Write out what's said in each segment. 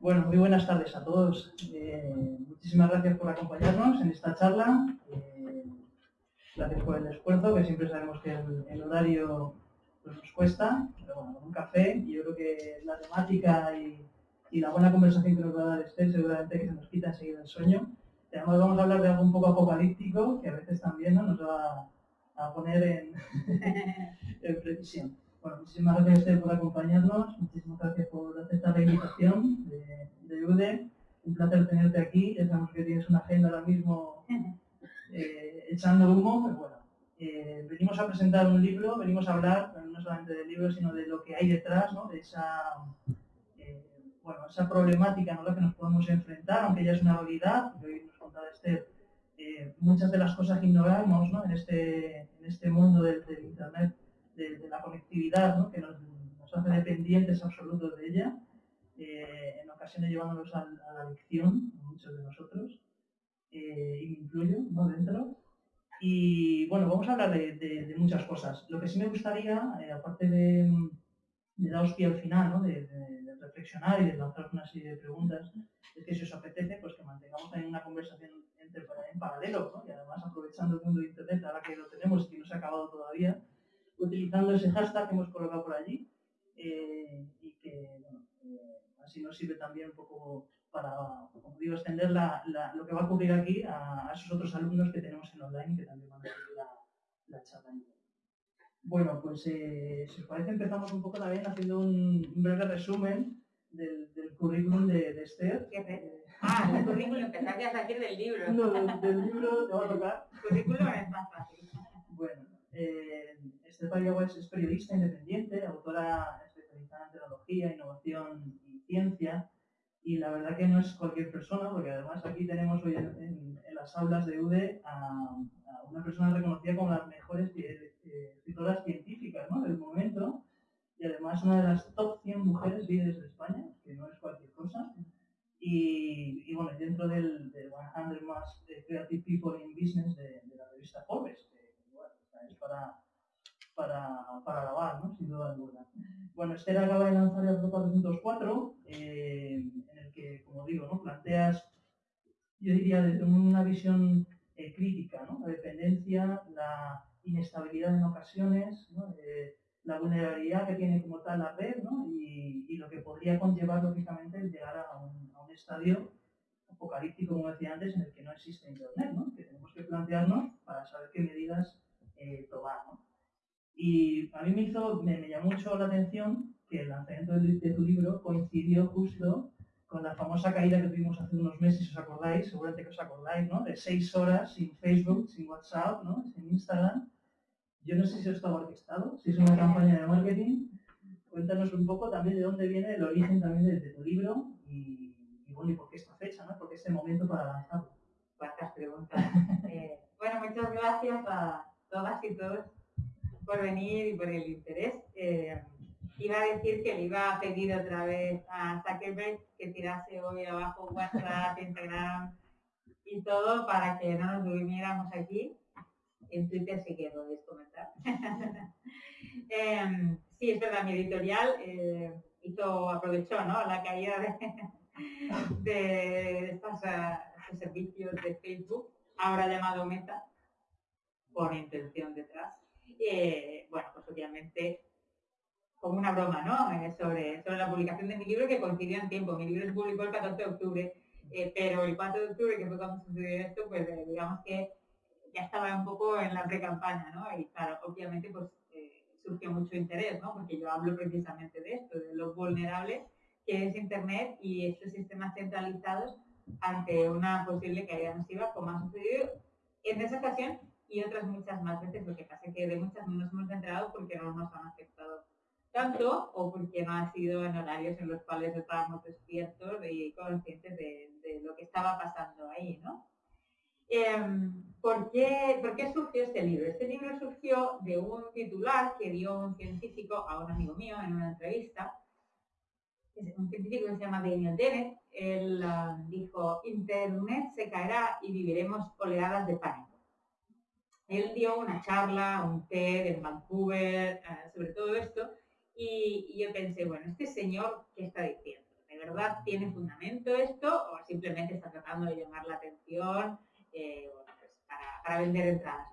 Bueno, muy buenas tardes a todos. Eh, muchísimas gracias por acompañarnos en esta charla. Eh, gracias por el esfuerzo, que siempre sabemos que el, horario pues, nos cuesta, pero bueno, un café y yo creo que la temática y, la buena conversación que nos va a dar Esther seguramente que se nos quita enseguida el sueño. además vamos a hablar de algo un poco apocalíptico, que a veces también nos va a poner en, en. Bueno, muchísimas gracias por acompañarnos, muchísimas gracias por aceptar la invitación de, de UDE. Un placer tenerte aquí, ya sabemos que tienes una agenda ahora mismo eh, echando humo, pero bueno, eh, venimos a presentar un libro, venimos a hablar no solamente del libro, sino de lo que hay detrás, ¿no? de esa, eh, bueno, esa problemática ¿no? la que nos podemos enfrentar, aunque ya es una realidad, que hoy nos contará Esther, muchas de las cosas que ignoramos ¿no? en, este, en este mundo del Internet de, la conectividad, que nos, hace dependientes absolutos de ella, eh, en ocasiones llevándonos a, la adicción, muchos de nosotros, eh, y me incluyo ¿no? dentro. Y bueno, vamos a hablar de, muchas cosas. Lo que sí me gustaría, eh, aparte de, daros pie al final, de, reflexionar y de lanzar una serie de preguntas, es que si os apetece, pues que mantengamos también una conversación entre, en paralelo, y además aprovechando el mundo de Internet, ahora que lo tenemos y que no se ha acabado todavía, utilizando ese hashtag que hemos colocado por allí eh, y que bueno, eh, así nos sirve también un poco para, como digo, extender lo que va a ocurrir aquí a, esos otros alumnos que tenemos en online que también van a seguir la, la charla. Bueno, pues eh, si os parece empezamos un poco también haciendo un, breve resumen del, del currículum de, de Esther. ah, el currículum, ibas a decir del libro. No, del, libro te va a tocar. El currículum es más fácil. Bueno, eh, Esther es periodista independiente, autora especializada en tecnología, innovación y ciencia. Y la verdad que no es cualquier persona, porque además aquí tenemos hoy en, las aulas de UDE a, una persona reconocida como las mejores eh, escritoras científicas del momento y además una de las top 100 mujeres líderes de España, que no es cualquier cosa. Y, bueno, dentro del, 100 más Creative People in Business de, la revista Forbes, es para, para, para grabar, ¿no? sin duda alguna. Bueno, Esther acaba de lanzar el 404, eh, en el que, como digo, ¿no? planteas, yo diría, desde una visión eh, crítica, la dependencia, la inestabilidad en ocasiones. Eh, la vulnerabilidad que tiene como tal la red ¿no? y, lo que podría conllevar, lógicamente, el llegar a un, estadio apocalíptico, como decía antes, en el que no existe Internet, que tenemos que plantearnos para saber qué medidas eh, tomar. ¿no? Y a mí me, hizo, me, llamó mucho la atención que el lanzamiento de, tu libro coincidió justo con la famosa caída que tuvimos hace unos meses, os acordáis, seguramente que os acordáis, ¿no? De seis horas sin Facebook, sin WhatsApp, ¿no? Sin Instagram. Yo no sé si estaba orquestado, si es una campaña de marketing. Cuéntanos un poco también de dónde viene el origen también de, tu libro y, bueno, y por qué esta fecha, ¿no? ¿Por qué este momento para lanzarlo? Preguntas. Eh, bueno, muchas gracias a todas y todos por venir y por el interés. Eh, iba a decir que le iba a pedir otra vez a Zuckerberg que tirase hoy abajo WhatsApp, Instagram y todo para que no nos durmiéramos aquí. En Twitter sí que podéis comentar. Em, sí, es verdad, mi editorial eh, hizo, aprovechó la caída de, estos servicios de Facebook, ahora llamado Meta, por intención detrás. Eh, bueno, pues obviamente como una broma, ¿no? Eh, sobre, sobre la publicación de mi libro que coincidió en tiempo. Mi libro se publicó el 14 de octubre, eh, pero el 4 de octubre, que fue cuando sucedió esto, pues digamos que ya estaba un poco en la pre-campaña, ¿no? Y claro, obviamente pues surgió mucho interés, ¿no? Porque yo hablo precisamente de esto, de lo vulnerables que es Internet y estos sistemas centralizados ante una posible caída masiva, como ha sucedido en esa ocasión y otras muchas más veces. Lo que pasa es que de muchas no nos hemos enterado porque no nos han afectado tanto o porque no ha sido en horarios en los cuales estábamos despiertos y conscientes de, lo que estaba pasando ahí, ¿no? Em, ¿por, qué, ¿Por qué surgió este libro? Este libro surgió de un titular que dio un científico a un amigo mío en una entrevista, un científico que se llama Daniel Dennett, él ah, dijo, Internet se caerá y viviremos oleadas de pánico. Él dio una charla, un TED en Vancouver eh, sobre todo esto y, yo pensé, bueno, este señor, ¿qué está diciendo? ¿de verdad tiene fundamento esto o simplemente está tratando de llamar la atención eh, pues para, vender entradas?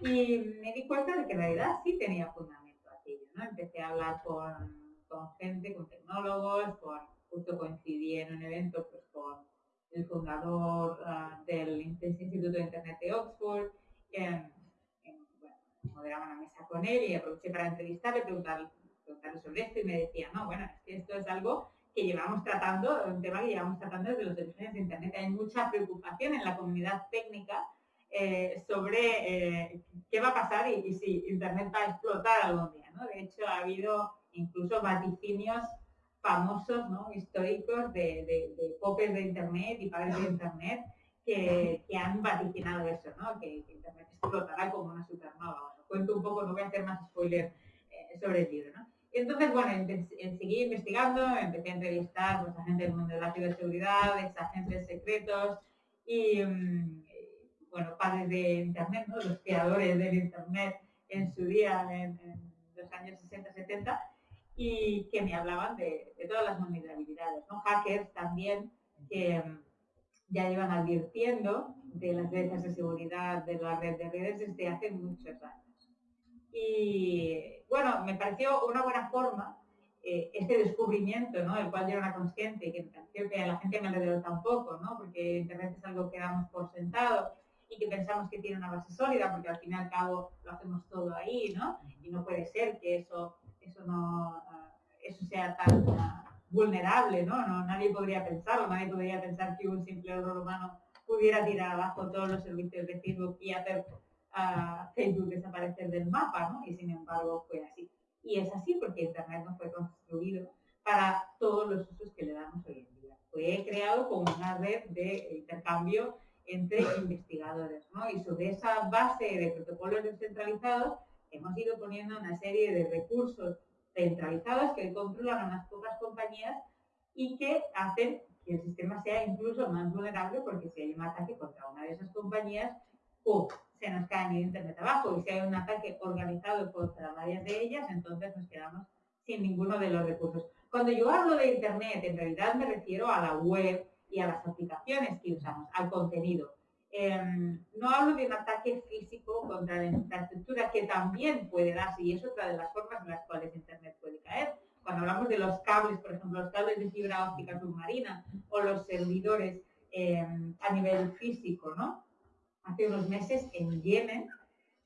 Y me di cuenta de que en realidad sí tenía fundamento aquello. ¿no? Empecé a hablar con, gente, con tecnólogos, con, justo coincidí en un evento pues, con el fundador ah, del Instituto de Internet de Oxford, moderaba una mesa con él y aproveché para entrevistarle, preguntarle, preguntarle sobre esto y me decía, no, bueno, es que esto es algo que llevamos tratando, un tema que llevamos tratando desde los orígenes de Internet. Hay mucha preocupación en la comunidad técnica eh, sobre eh, qué va a pasar y, si Internet va a explotar algún día. ¿no? De hecho, ha habido incluso vaticinios famosos, ¿no? históricos de, de, de popes de Internet y padres de Internet que, han vaticinado eso, ¿no? que, Internet explotará como una supernova. cuento un poco, no voy a hacer más spoiler eh, sobre el libro. ¿no? entonces, bueno, seguí investigando, empecé a entrevistar pues, a gente del mundo de la ciberseguridad, ex agentes secretos y, mm, bueno, padres de Internet, ¿no? los creadores del Internet en su día, en, los años 60-70, y que me hablaban de, todas las vulnerabilidades, ¿no? hackers también que mm, ya llevan advirtiendo de las brechas de seguridad de la red de redes desde hace muchos años. Y bueno, me pareció una buena forma eh, este descubrimiento, ¿no? El cual yo era consciente y que creo que la gente me alrededor tampoco, ¿no? Porque Internet es algo que damos por sentado y que pensamos que tiene una base sólida, porque al fin y al cabo lo hacemos todo ahí, ¿no? Y no puede ser que eso, eso no, ah, eso sea tan ah, vulnerable, ¿no? Nadie podría pensarlo, nadie podría pensar que un simple error humano pudiera tirar abajo todos los servicios de Facebook y hacer a Facebook desaparecer del mapa, ¿no? Y sin embargo fue así. Y es así porque Internet no fue construido para todos los usos que le damos hoy en día. Fue creado como una red de intercambio entre investigadores, ¿no? Y sobre esa base de protocolos descentralizados hemos ido poniendo una serie de recursos centralizados que controlan unas pocas compañías y que hacen que el sistema sea incluso más vulnerable porque si hay un ataque contra una de esas compañías, ¡pum! se nos cae el Internet abajo. Y si hay un ataque organizado contra varias de ellas, entonces nos quedamos sin ninguno de los recursos. Cuando yo hablo de Internet, en realidad me refiero a la web y a las aplicaciones que usamos, al contenido. Em, no hablo de un ataque físico contra la infraestructura que también puede darse y es otra de las formas en las cuales Internet puede caer. Cuando hablamos de los cables, por ejemplo, los cables de fibra óptica submarina o los servidores em, a nivel físico, ¿no? hace unos meses en Yemen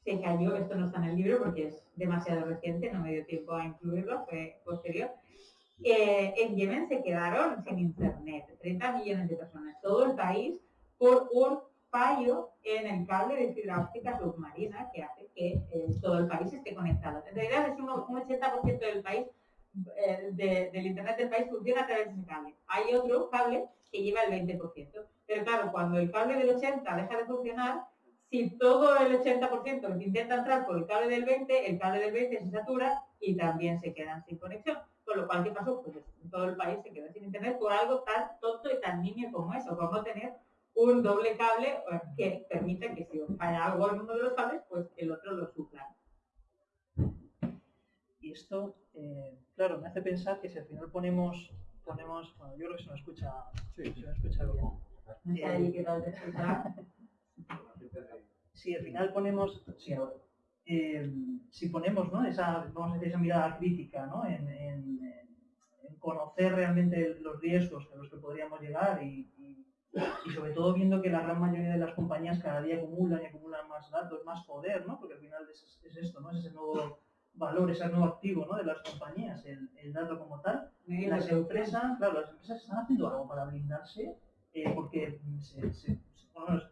se cayó, esto no está en el libro porque es demasiado reciente, no me dio tiempo a incluirlo, fue posterior. En Yemen se quedaron sin internet, 30 millones de personas, todo el país, por un fallo en el cable de fibra óptica submarina que hace que eh, todo el país esté conectado. En realidad es un, 80% del país, eh, del internet del país funciona a través de ese cable. Hay otro cable que lleva el 20%. Pero claro, cuando el cable del 80 deja de funcionar, si todo el 80% intenta entrar por el cable del 20, el cable del 20 se satura y también se quedan sin conexión. Con lo cual, ¿qué pasó? Pues todo el país se quedó sin internet por algo tan tonto y tan niño como eso, por no tener un doble cable que permita que si falla algo en uno de los cables, pues el otro lo supla. Y esto, eh, claro, me hace pensar que si al final ponemos, ponemos, bueno, yo creo que se me escucha, sí, se me escucha bien si al final ponemos, eh, si ponemos ¿no? esa, vamos a decir, esa mirada crítica ¿no? en, conocer realmente los riesgos a los que podríamos llegar y, sobre todo viendo que la gran mayoría de las compañías cada día acumulan y acumulan más datos, más poder, ¿no? porque al final es, esto, ¿no? es ese nuevo valor, ese nuevo activo ¿no? de las compañías, el, el dato como tal. Las empresas, claro, las empresas están haciendo algo para blindarse eh, porque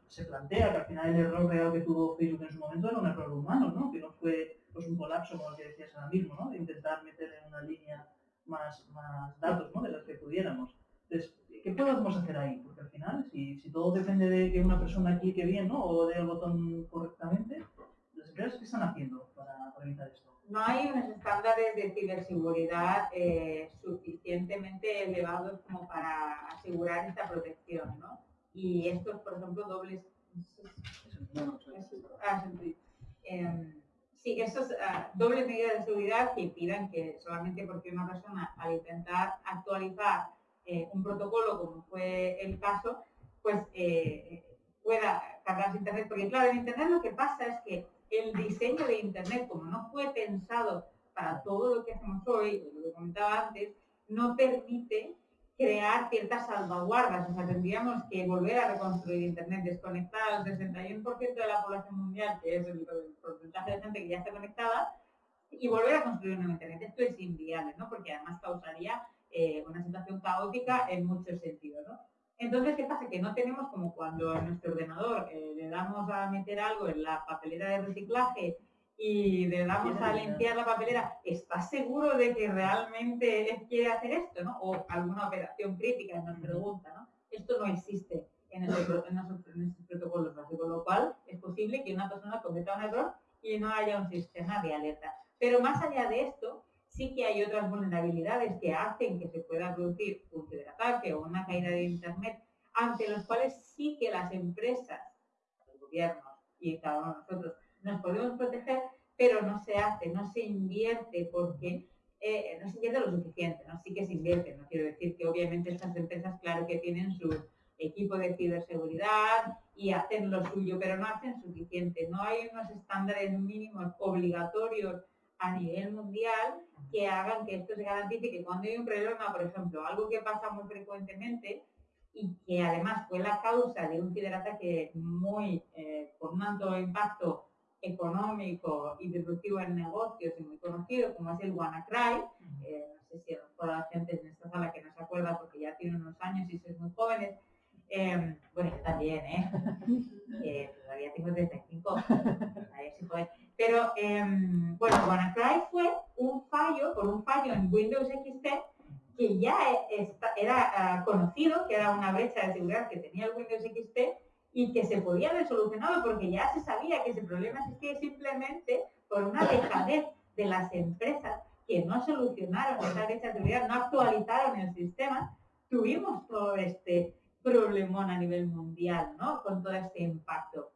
se, plantea que al final el error real que tuvo Facebook en su momento era un error humano, ¿no? que no fue pues, un colapso como el que decías ahora mismo, ¿no? de intentar meter en una línea más, más datos ¿no? de los que pudiéramos. Entonces, ¿qué podemos hacer ahí? Porque al final, si, si todo depende de que una persona clique bien ¿no? o dé el botón correctamente, ¿las empresas qué están haciendo para, para evitar esto? no hay unos estándares de ciberseguridad eh, suficientemente elevados como para asegurar esta protección, ¿no? Y estos, por ejemplo, dobles... Em, sí, esos ah, dobles medidas de seguridad que impidan que solamente porque una persona al intentar actualizar eh, un protocolo, como fue el caso, pues eh, pueda cargarse Internet. Porque claro, en Internet lo que pasa es que el diseño de Internet, como no fue pensado para todo lo que hacemos hoy, lo que comentaba antes, no permite crear ciertas salvaguardas. O sea, tendríamos que volver a reconstruir Internet, desconectar al 61% de la población mundial, que es el, porcentaje de gente que ya está conectada, y volver a construir un Internet. Esto es inviable, ¿no? Porque además causaría eh, una situación caótica en muchos sentidos, ¿no? Entonces, ¿qué pasa? Que no tenemos como cuando en nuestro ordenador eh, le damos a meter algo en la papelera de reciclaje y le damos a limpiar la papelera, ¿estás seguro de que realmente quiere hacer esto? ¿no? O alguna operación crítica nos pregunta, ¿no? Esto no existe en, esos, protocolos básicos, con lo cual es posible que una persona cometa un error y no haya un sistema de alerta. Pero más allá de esto, sí que hay otras vulnerabilidades que hacen que se pueda producir un ciberataque o una caída de Internet, ante los cuales sí que las empresas, los gobiernos y cada uno de nosotros nos podemos proteger, pero no se hace, no se invierte porque eh, no se invierte lo suficiente, ¿no? Sí que se invierte, no quiero decir que obviamente estas empresas, claro que tienen su equipo de ciberseguridad y hacen lo suyo, pero no hacen suficiente. No hay unos estándares mínimos obligatorios a nivel mundial que hagan que esto se garantice que cuando hay un problema, por ejemplo, algo que pasa muy frecuentemente y que además fue la causa de un ciberataque muy eh, con un alto impacto económico y disruptivo en negocios y muy conocido, como es el WannaCry. Eh, no sé si a lo la gente en esta sala que no se acuerda porque ya tiene unos años y sois muy jóvenes. Em, bueno, yo también, ¿eh? todavía tengo 35, Pero, em, bueno, WannaCry fue un fallo, por un fallo en Windows XP que ya era ah, conocido, que era una brecha de seguridad que tenía el Windows XP y que se podía haber solucionado porque ya se sabía que ese problema existía simplemente por una dejadez de las empresas que no solucionaron esa brecha de seguridad, no actualizaron el sistema, tuvimos todo este problemón a nivel mundial, ¿no? Con todo este impacto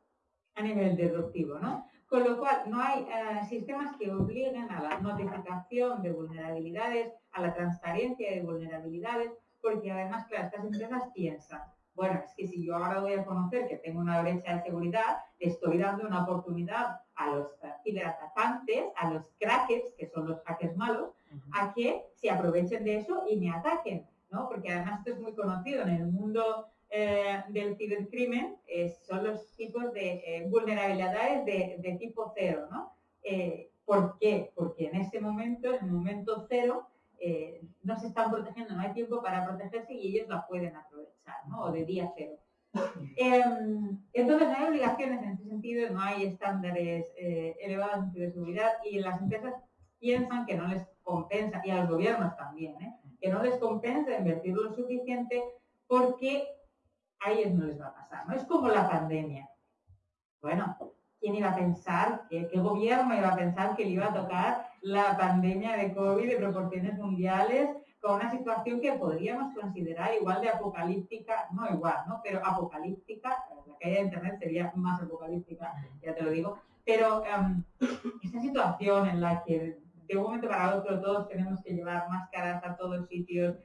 a nivel disruptivo, ¿no? Con lo cual, no hay eh, sistemas que obliguen a la notificación de vulnerabilidades, a la transparencia de vulnerabilidades, porque además, claro, estas empresas piensan, bueno, es que si yo ahora voy a conocer que tengo una brecha de seguridad, estoy dando una oportunidad a los ciberatacantes, a los crackers, que son los hackers malos, a que se aprovechen de eso y me ataquen, ¿no? Porque además esto es muy conocido en el mundo eh, del cibercrimen, eh, son los tipos de eh, vulnerabilidades de, tipo cero, ¿no? ¿Por qué? Porque en ese momento, en el momento cero, no se están protegiendo, no hay tiempo para protegerse y ellos la pueden aprovechar. O de día cero. Em, entonces no hay obligaciones en ese sentido, no hay estándares elevados de seguridad y las empresas piensan que no les compensa, y a los gobiernos también. Que no les compensa invertir lo suficiente porque a ellos no les va a pasar. ¿no? Es como la pandemia. Bueno, ¿quién iba a pensar, qué, qué gobierno iba a pensar que le iba a tocar la pandemia de COVID de proporciones mundiales con una situación que podríamos considerar igual de apocalíptica, no igual, ¿no? Pero apocalíptica, la caída de Internet sería más apocalíptica, ya te lo digo, pero um, esta situación en la que de un momento para otro todos tenemos que llevar máscaras a todos sitios,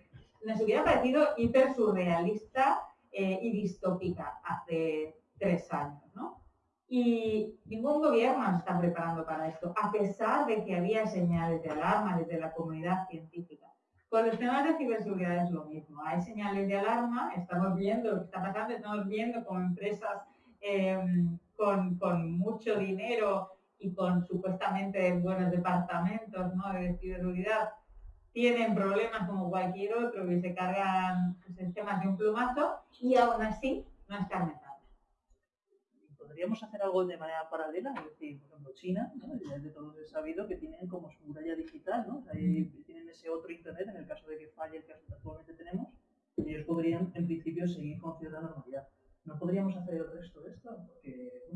nos hubiera parecido hiper surrealista eh, y distópica hace tres años, ¿no? Y ningún gobierno se está preparando para esto, a pesar de que había señales de alarma desde la comunidad científica. Con los temas de ciberseguridad es lo mismo. Hay señales de alarma, estamos viendo lo que está pasando, estamos viendo como empresas em, con, mucho dinero y con supuestamente buenos departamentos de ciberseguridad tienen problemas como cualquier otro que se cargan sistemas de un plumazo y aún así no están metidos podríamos hacer algo de manera paralela, es decir, por ejemplo, China, ¿no? de todos es sabido que tienen como su muralla digital, ¿no? tienen ese otro Internet en el caso de que falle el que actualmente tenemos, y ellos podrían, en principio, seguir con cierta normalidad. ¿No podríamos hacer el resto de esto? Porque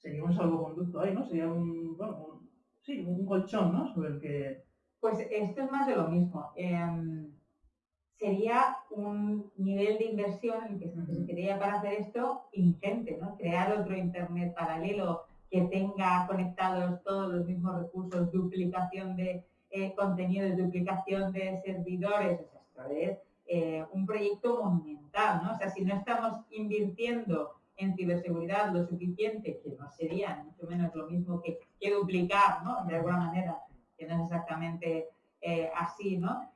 sería un salvoconducto ahí, ¿no? Sería un, bueno, sí, un colchón, ¿no? Sobre el que... Pues esto es más de lo mismo. Em, sería un nivel de inversión que se necesitaría para hacer esto ingente, ¿no? Crear otro Internet paralelo que tenga conectados todos los mismos recursos, duplicación de eh, contenidos, duplicación de servidores, esto es eh, un proyecto monumental, ¿no? O sea, si no estamos invirtiendo en ciberseguridad lo suficiente, que no sería mucho menos lo mismo que, que duplicar, ¿no? De alguna manera, que no es exactamente eh, así, ¿no?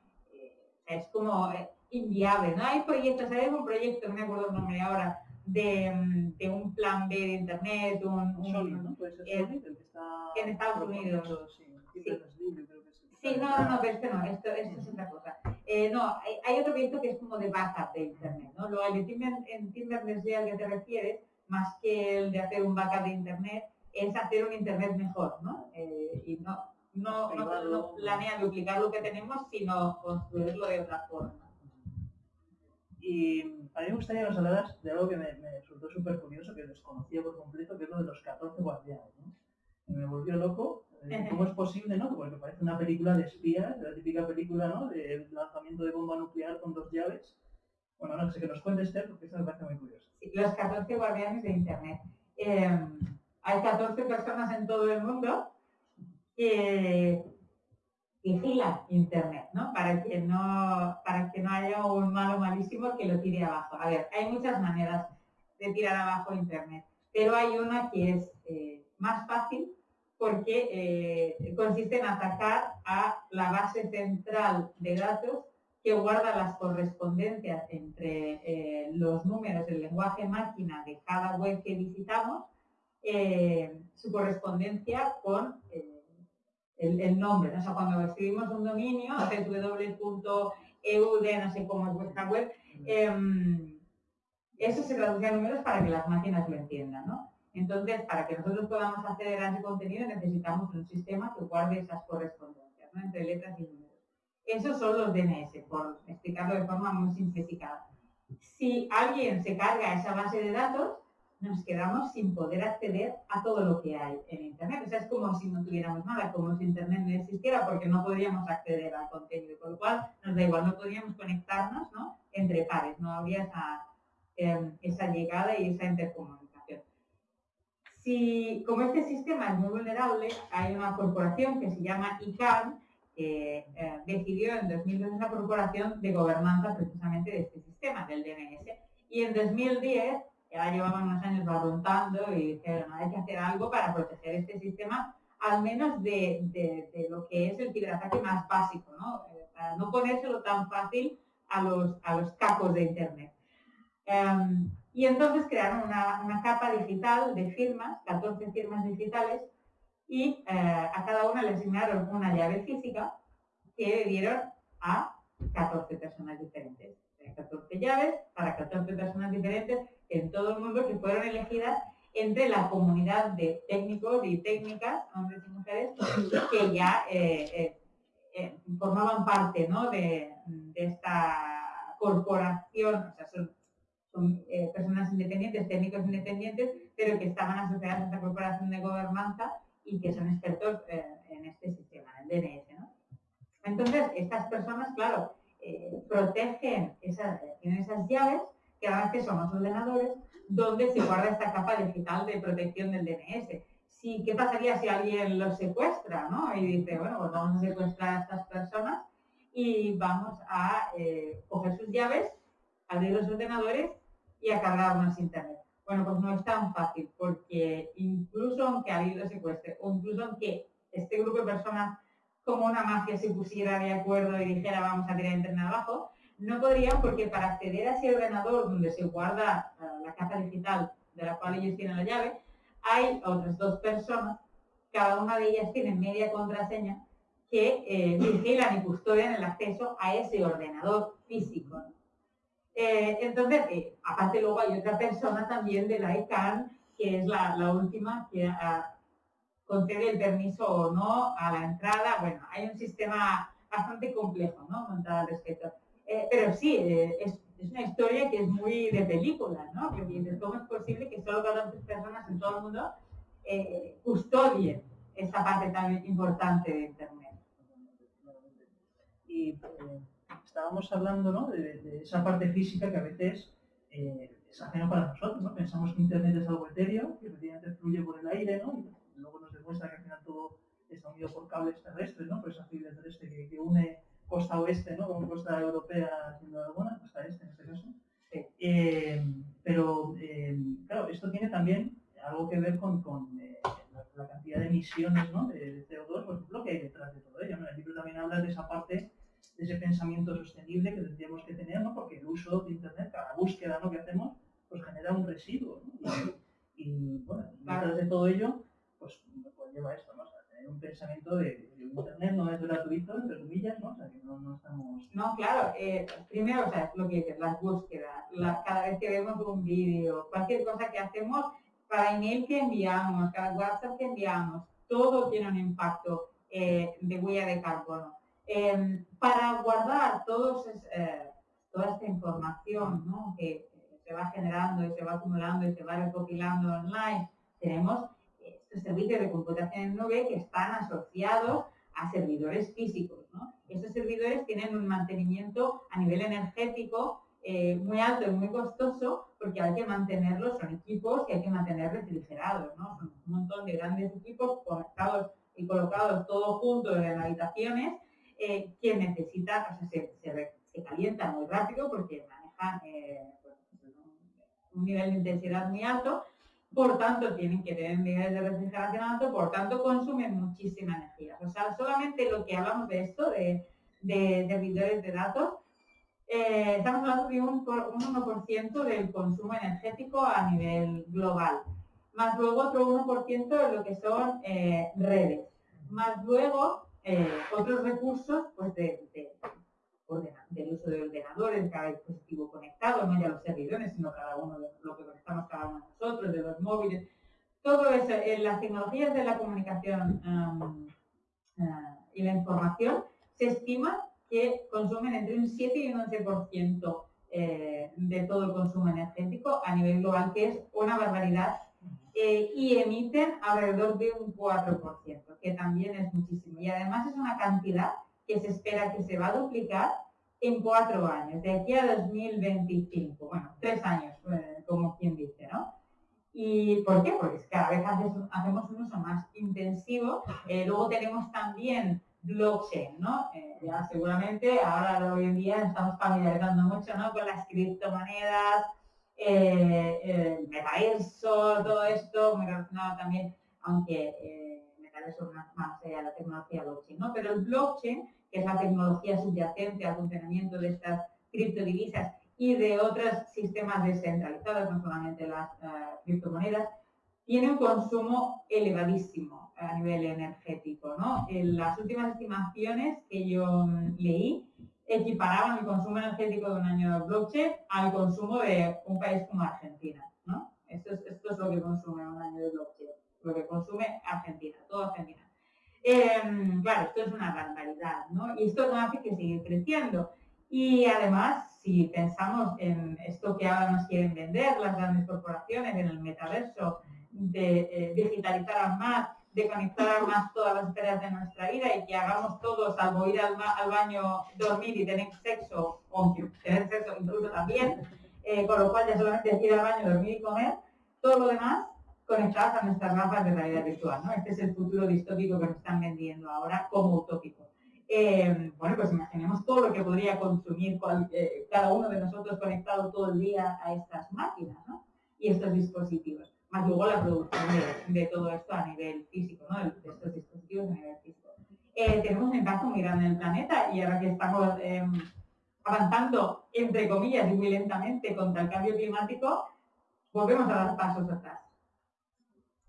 es como inviable, ¿no? Hay proyectos, hay un proyecto, no me acuerdo el nombre ahora, de, mm, de, un plan B de internet, un, el que está en Estados Unidos. Sí, sí. no, no, pero este no, esto, esto es otra cosa. Eh, no, hay, hay, otro proyecto que es como de backup de internet, ¿no? Lo de Timber, en Timberless al que te refieres, más que el de hacer un backup de internet, es hacer un internet mejor, ¿no? Eh, y no, no, no, no planea duplicar lo que tenemos, sino construirlo de otra forma. Y a mí me gustaría que nos hablaras de algo que me, resultó súper curioso, que desconocía por completo, que es lo de los 14 guardianes. ¿no? me volvió loco. ¿Cómo es posible, no? Porque parece una película de espías, la típica película, ¿no? De lanzamiento de bomba nuclear con dos llaves. Bueno, no sé, que nos cuentes, Esther, porque eso me parece muy curioso. Sí, los 14 guardianes de Internet. Eh, hay 14 personas en todo el mundo que vigila Internet, ¿no? Para que no, para que no haya un malo malísimo que lo tire abajo. A ver, hay muchas maneras de tirar abajo Internet, pero hay una que es eh, más fácil porque eh, consiste en atacar a la base central de datos que guarda las correspondencias entre eh, los números, el lenguaje máquina de cada web que visitamos, su correspondencia con el, nombre. ¿no? O sea, cuando escribimos un dominio, www.eud, no sé cómo es vuestra web, em, eso se traduce a números para que las máquinas lo entiendan. ¿no? Entonces, para que nosotros podamos acceder a ese contenido, necesitamos un sistema que guarde esas correspondencias entre letras y números. Esos son los DNS, por explicarlo de forma muy simplificada. Si alguien se carga esa base de datos, nos quedamos sin poder acceder a todo lo que hay en Internet. O sea, es como si no tuviéramos nada, como si Internet no existiera, porque no podríamos acceder al contenido, con lo cual nos da igual, no podríamos conectarnos ¿no? entre pares, no habría esa, em, esa llegada y esa intercomunicación. Si, como este sistema es muy vulnerable, hay una corporación que se llama ICANN, que eh, decidió en 2012 una corporación de gobernanza precisamente de este sistema, del DNS, y en 2010 ya llevaban unos años barruntando y dijeron, hay que hacer algo para proteger este sistema, al menos de, lo que es el ciberataque más básico, ¿no? Eh, para no ponérselo tan fácil a los, a los capos de Internet. Em, y entonces crearon una, capa digital de firmas, 14 firmas digitales, y eh, a cada una le asignaron una llave física que dieron a 14 personas diferentes. 14 llaves para 14 personas diferentes en todo el mundo que fueron elegidas entre la comunidad de técnicos y técnicas, hombres y mujeres, que ya eh, eh, eh, formaban parte de, esta corporación, o sea, son, personas independientes, técnicos independientes, pero que estaban asociadas a esta corporación de gobernanza y que son expertos en este sistema, en el DNS. Entonces, estas personas, claro, protegen esas, tienen esas llaves que dan acceso a más ordenadores donde se guarda esta capa digital de protección del DNS. ¿Qué pasaría si alguien los secuestra? ¿no? Y dice, bueno, pues vamos a secuestrar a estas personas y vamos a eh, coger sus llaves, abrir los ordenadores y a cargarnos internet. Bueno, pues no es tan fácil, porque incluso aunque alguien lo secuestre, o incluso aunque este grupo de personas como una mafia se pusiera de acuerdo y dijera vamos a tirar internet abajo, no podrían porque para acceder a ese ordenador donde se guarda eh, la capa digital de la cual ellos tienen la llave, hay otras dos personas, cada una de ellas tiene media contraseña, que eh, vigilan y custodian el acceso a ese ordenador físico. Eh, entonces, aparte luego hay otra persona también de la ICANN, que es la, última que ah, concede el permiso o no a la entrada. Bueno, hay un sistema bastante complejo ¿no? montado al respecto. Eh, pero sí, eh, es, una historia que es muy de película, ¿no? Porque cómo es posible que solo 14 personas en todo el mundo eh, custodien esta parte tan importante de Internet. Estábamos hablando ¿no? de, esa parte física que a veces es ajeno para nosotros, ¿no? Pensamos que Internet es algo etéreo, que efectivamente fluye por el aire, ¿no? Y luego nos demuestra que al final todo está unido por cables terrestres, ¿no? Por esa fibra terrestre que, que une costa oeste, ¿no? Como costa europea, siendo alguna, costa este en este caso. Eh, pero, eh, claro, esto tiene también algo que ver con, eh, la, cantidad de emisiones ¿no? de, CO2, por ejemplo, que hay detrás de todo ello. ¿no? El libro también habla de esa parte, de ese pensamiento sostenible que tendríamos que tener, ¿no? porque el uso de Internet, cada búsqueda ¿no? que hacemos, pues genera un residuo. Y, bueno, detrás de todo ello, pues, pues lleva esto, ¿no? tener un pensamiento de, Internet no es gratuito, entre comillas, ¿no? O sea, que no, no estamos... No, claro, eh, primero, o sea, lo que dices, las búsquedas, cada vez que vemos un vídeo, cualquier cosa que hacemos, cada email que enviamos, cada WhatsApp que enviamos, todo tiene un impacto eh, de huella de carbono. Em, para guardar todos eh, toda esta información que se va generando y se va acumulando y se va recopilando online, tenemos estos servicios de computación en nube que están asociados a servidores físicos. ¿no? Estos servidores tienen un mantenimiento a nivel energético eh, muy alto y muy costoso porque hay que mantenerlos, son equipos que hay que mantener refrigerados. Son un montón de grandes equipos conectados y colocados todos juntos en habitaciones eh, que necesitan, o sea, se, calientan muy rápido porque manejan eh, pues, un nivel de intensidad muy alto. Por tanto tienen que tener niveles de refrigeración alto, por tanto consumen muchísima energía. O sea, solamente lo que hablamos de esto, de, de servidores de datos, eh, estamos hablando de un, 1% del consumo energético a nivel global, más luego otro 1% de lo que son eh, redes, más luego eh, otros recursos pues de, del uso de ordenadores, de cada dispositivo conectado, no ya los servidores, sino cada uno de lo que conectamos cada uno de nosotros, de los móviles. Todo eso, en las tecnologías de la comunicación y la información, se estima que consumen entre un 7 y un 11% eh, de todo el consumo energético a nivel global, que es una barbaridad, eh, y emiten alrededor de un 4%, que también es muchísimo. Y además es una cantidad que se espera que se va a duplicar en cuatro años, de aquí a 2025, bueno, tres años, eh, como quien dice, ¿no? ¿Y por qué? Porque cada vez hacemos un uso más intensivo. luego tenemos también blockchain, ¿no? Eh, ya seguramente ahora hoy en día estamos familiarizando mucho, ¿no? Con las criptomonedas, eh, el metaverso, todo esto, muy relacionado también, aunque eh, metaverso más, más allá de la tecnología blockchain, ¿no? Pero el blockchain, que es la tecnología subyacente al funcionamiento de estas criptodivisas y de otros sistemas descentralizados, no solamente las eh, criptomonedas, tiene un consumo elevadísimo a nivel energético. ¿no? En las últimas estimaciones que yo mm, leí equiparaban el consumo energético de un año de blockchain al consumo de un país como Argentina. ¿no? Esto, es, esto es lo que consume un año de blockchain, lo que consume Argentina, toda Argentina. Em, claro, esto es una barbaridad, ¿no? Y esto no hace que siga creciendo. Y además, si pensamos en esto que ahora nos quieren vender las grandes corporaciones, en el metaverso, de eh, digitalizar más, de conectar más todas las esferas de nuestra vida y que hagamos todos, salvo ir al, baño, dormir y tener sexo, o tener sexo incluso también, eh, con lo cual ya solamente ir al baño, dormir y comer, todo lo demás conectadas a nuestras gafas de realidad virtual. ¿no? Este es el futuro distópico que nos están vendiendo ahora como utópico. Eh, bueno, pues imaginemos todo lo que podría consumir cada uno de nosotros conectado todo el día a estas máquinas y estos dispositivos más luego la producción de, todo esto a nivel físico, ¿no? de estos dispositivos a nivel físico. Eh, tenemos un impacto muy grande en el planeta y ahora que estamos em, avanzando, entre comillas, y muy lentamente contra el cambio climático, volvemos a dar pasos atrás.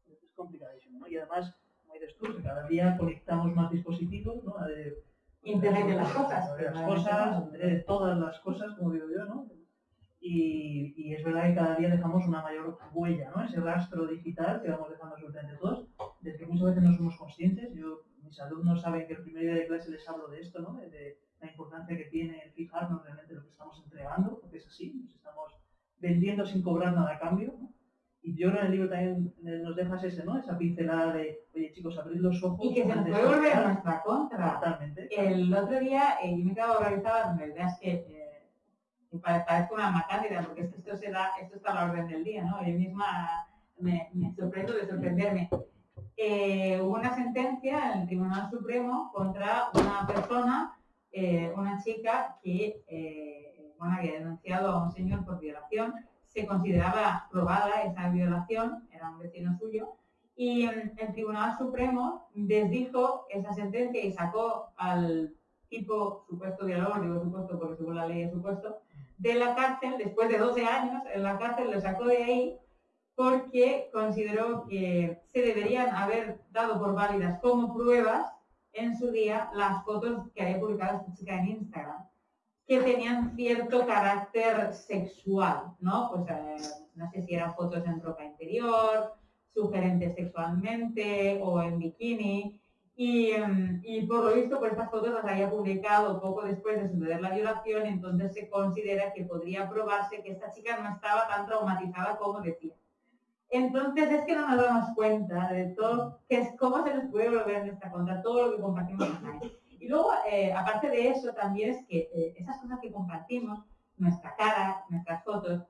Es complicadísimo, ¿no? Y además, como dices tú, cada día conectamos más dispositivos, ¿no? De, Internet de las cosas. De las cosas, de todas las cosas, como digo yo, ¿no? Y, es verdad que cada día dejamos una mayor huella, ¿no? Ese rastro digital que vamos dejando absolutamente todos, del que muchas veces no somos conscientes. Yo, mis alumnos saben que el primer día de clase les hablo de esto, ¿no? De, la importancia que tiene el fijarnos realmente lo que estamos entregando, porque es así, nos estamos vendiendo sin cobrar nada a cambio. Y yo en el libro también nos dejas ese, ¿no? Esa pincelada de, oye chicos, abrid los ojos. Y que se nos puede volver a nuestra contra. Totalmente. El otro día, eh, yo me quedado organizada, la verdad es que eh, parezco una macándida, porque esto, se da, esto está a la orden del día, ¿no? Yo misma me, sorprendo de sorprenderme. Eh, hubo una sentencia en el Tribunal Supremo contra una persona eh, una chica que eh, había denunciado a un señor por violación, se consideraba probada esa violación, era un vecino suyo, y el Tribunal Supremo desdijo esa sentencia y sacó al tipo supuesto violador, digo supuesto porque según la ley es supuesto, de la cárcel, después de 12 años en la cárcel, lo sacó de ahí porque consideró que se deberían haber dado por válidas como pruebas en su día las fotos que había publicado esta chica en Instagram, que tenían cierto carácter sexual, ¿no? Pues no sé si eran fotos en ropa interior, sugerentes sexualmente o en bikini. Y, em, y, por lo visto, por estas fotos las había publicado poco después de suceder la violación, entonces se considera que podría probarse que esta chica no estaba tan traumatizada como decía. Entonces es que no nos damos cuenta de todo, que es cómo se nos puede volver en esta contra, todo lo que compartimos online. Y luego, eh, aparte de eso, también es que eh, esas cosas que compartimos, nuestra cara, nuestras fotos,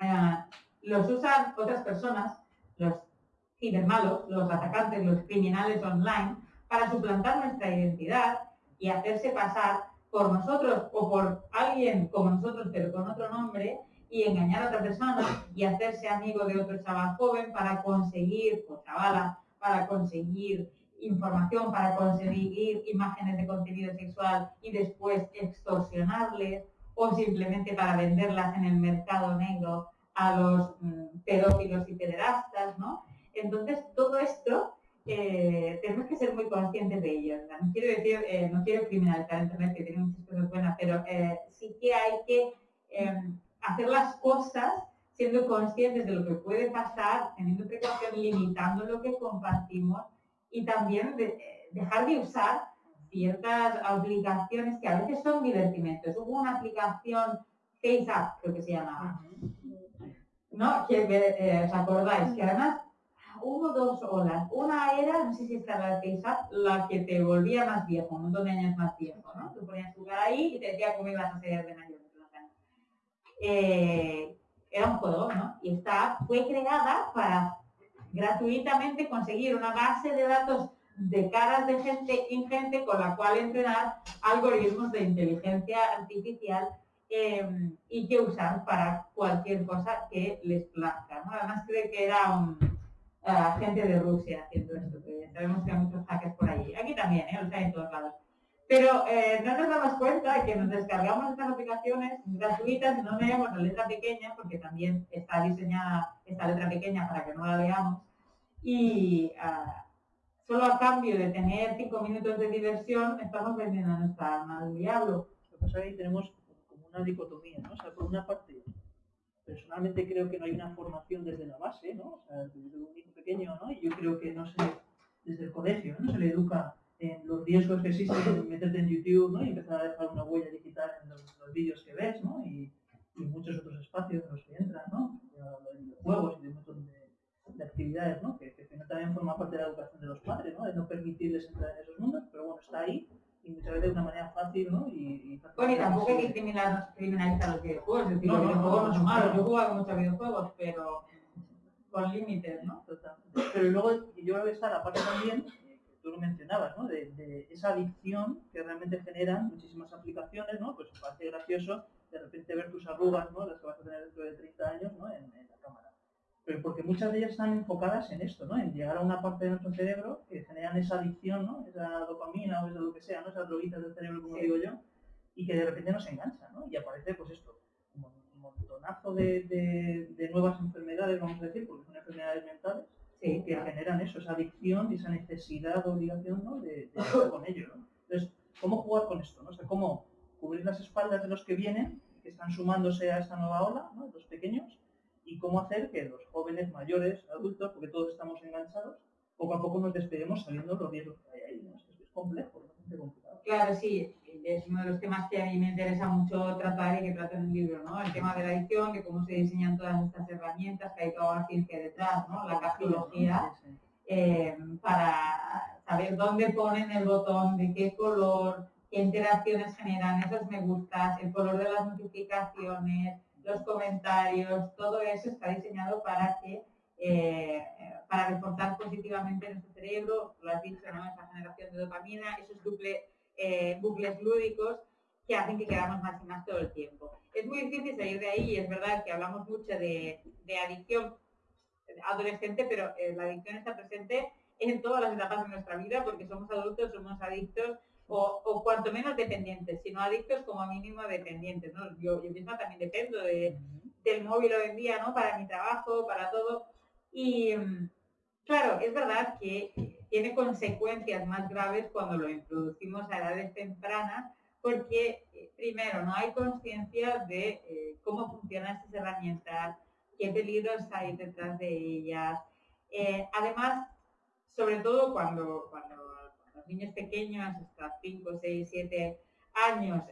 eh, los usan otras personas, los cibermalos, los atacantes, los criminales online, para suplantar nuestra identidad y hacerse pasar por nosotros o por alguien como nosotros, pero con otro nombre, y engañar a otra persona y hacerse amigo de otro chaval joven para conseguir, o chavala, para conseguir información, para conseguir imágenes de contenido sexual y después extorsionarles o simplemente para venderlas en el mercado negro a los mm, pedófilos y pederastas, ¿no? Entonces, todo esto eh, tenemos que ser muy conscientes de ello. No quiero decir, eh, no quiero criminalizar Internet, que tiene muchas cosas buenas, pero eh, sí que hay que em, hacer las cosas siendo conscientes de lo que puede pasar, teniendo precaución, limitando lo que compartimos y también dejar de usar ciertas aplicaciones que a veces son divertimentos. Hubo una aplicación FaceApp, creo que se llamaba, ¿no? Que eh, os acordáis, que además hubo dos olas. Una era, no sé si está la FaceApp, la que te volvía más viejo, un montón de años más viejo, ¿no? Tú ponías tu cara ahí y te decía cómo ibas a ser de mayor. Eh, era un juego, ¿no? Y esta fue creada para gratuitamente conseguir una base de datos de caras de gente ingente con la cual entrenar algoritmos de inteligencia artificial em, y que usar para cualquier cosa que les plazca. Además creo que era un uh, gente de Rusia haciendo esto, que sabemos que hay muchos hackers por allí. Aquí también, ¿eh? o sea, en todos lados. Pero eh, no nos damos cuenta de que nos descargamos estas aplicaciones gratuitas y no leemos la letra pequeña, porque también está diseñada esta letra pequeña para que no la leamos. Y ah, solo a cambio de tener cinco minutos de diversión, estamos vendiendo nuestra alma al diablo. Lo que pasa es que tenemos como una dicotomía. O sea, por una parte, personalmente creo que no hay una formación desde la base, ¿no? O sea, desde un niño pequeño, ¿no? Y yo creo que no se, desde el colegio, ¿no? Se le educa en los riesgos que existen meterte en YouTube ¿no? y empezar a dejar una huella digital en los, vídeos que ves ¿no? y, muchos otros espacios en los que entran, ¿no? de juegos y de un montón de, actividades ¿no? que, que, también forma parte de la educación de los padres, ¿no? de no permitirles entrar en esos mundos, pero bueno, está ahí y muchas veces de una manera fácil ¿no? y, Bueno, y tampoco hay que criminalizar los videojuegos, es decir, no, los videojuegos no, son malos, yo he jugado muchos videojuegos, pero con límites, ¿no? Pero luego yo creo que está la parte también tú lo mencionabas, ¿no? De, esa adicción que realmente generan muchísimas aplicaciones, ¿no? Pues parece gracioso de repente ver tus arrugas, ¿no? Las que vas a tener dentro de 30 años, ¿no? En. Pero porque muchas de ellas están enfocadas en esto, ¿no? En llegar a una parte de nuestro cerebro que generan esa adicción, ¿no? Esa dopamina o esa lo que sea, ¿no? Esas droguitas del cerebro, como digo yo, y que de repente nos engancha, ¿no? Y aparece, pues esto, un montonazo de, de nuevas enfermedades, vamos a decir, porque son enfermedades mentales, que generan eso, esa adicción y esa necesidad o obligación ¿no? de, de con ello. ¿no? Entonces, ¿cómo jugar con esto? ¿no? O ¿Cómo cubrir las espaldas de los que vienen, que están sumándose a esta nueva ola, ¿no? los pequeños, y cómo hacer que los jóvenes, mayores, adultos, porque todos estamos enganchados, poco a poco nos despedimos saliendo los riesgos que hay ahí. ¿no? Es, es complejo, es bastante complicado. Claro, sí, es uno de los temas que a mí me interesa mucho tratar y que trato en el libro, ¿no? El tema de la edición, de cómo se diseñan todas estas herramientas, que hay toda la ciencia detrás, ¿no? La cartología, eh, para saber dónde ponen el botón, de qué color, qué interacciones generan, esos me gustas, el color de las notificaciones, los comentarios, todo eso está diseñado para que eh, para reforzar positivamente nuestro cerebro, lo has dicho, ¿no? esa generación de dopamina, eso es duple eh, bucles lúdicos que hacen que quedamos más y más todo el tiempo. Es muy difícil salir de ahí, es verdad que hablamos mucho de, adicción adolescente, pero eh, la adicción está presente en todas las etapas de nuestra vida porque somos adultos, somos adictos o, cuanto menos dependientes, sino adictos como mínimo dependientes. Yo, misma también dependo del móvil hoy en día, ¿no? Para mi trabajo, para todo. Y claro, es verdad que tiene consecuencias más graves cuando lo introducimos a edades tempranas, porque eh, primero no hay conciencia de eh, cómo funcionan esas herramientas, qué peligros hay detrás de ellas. Eh, además, sobre todo cuando, cuando los niños pequeños, hasta 5, 6, 7 años,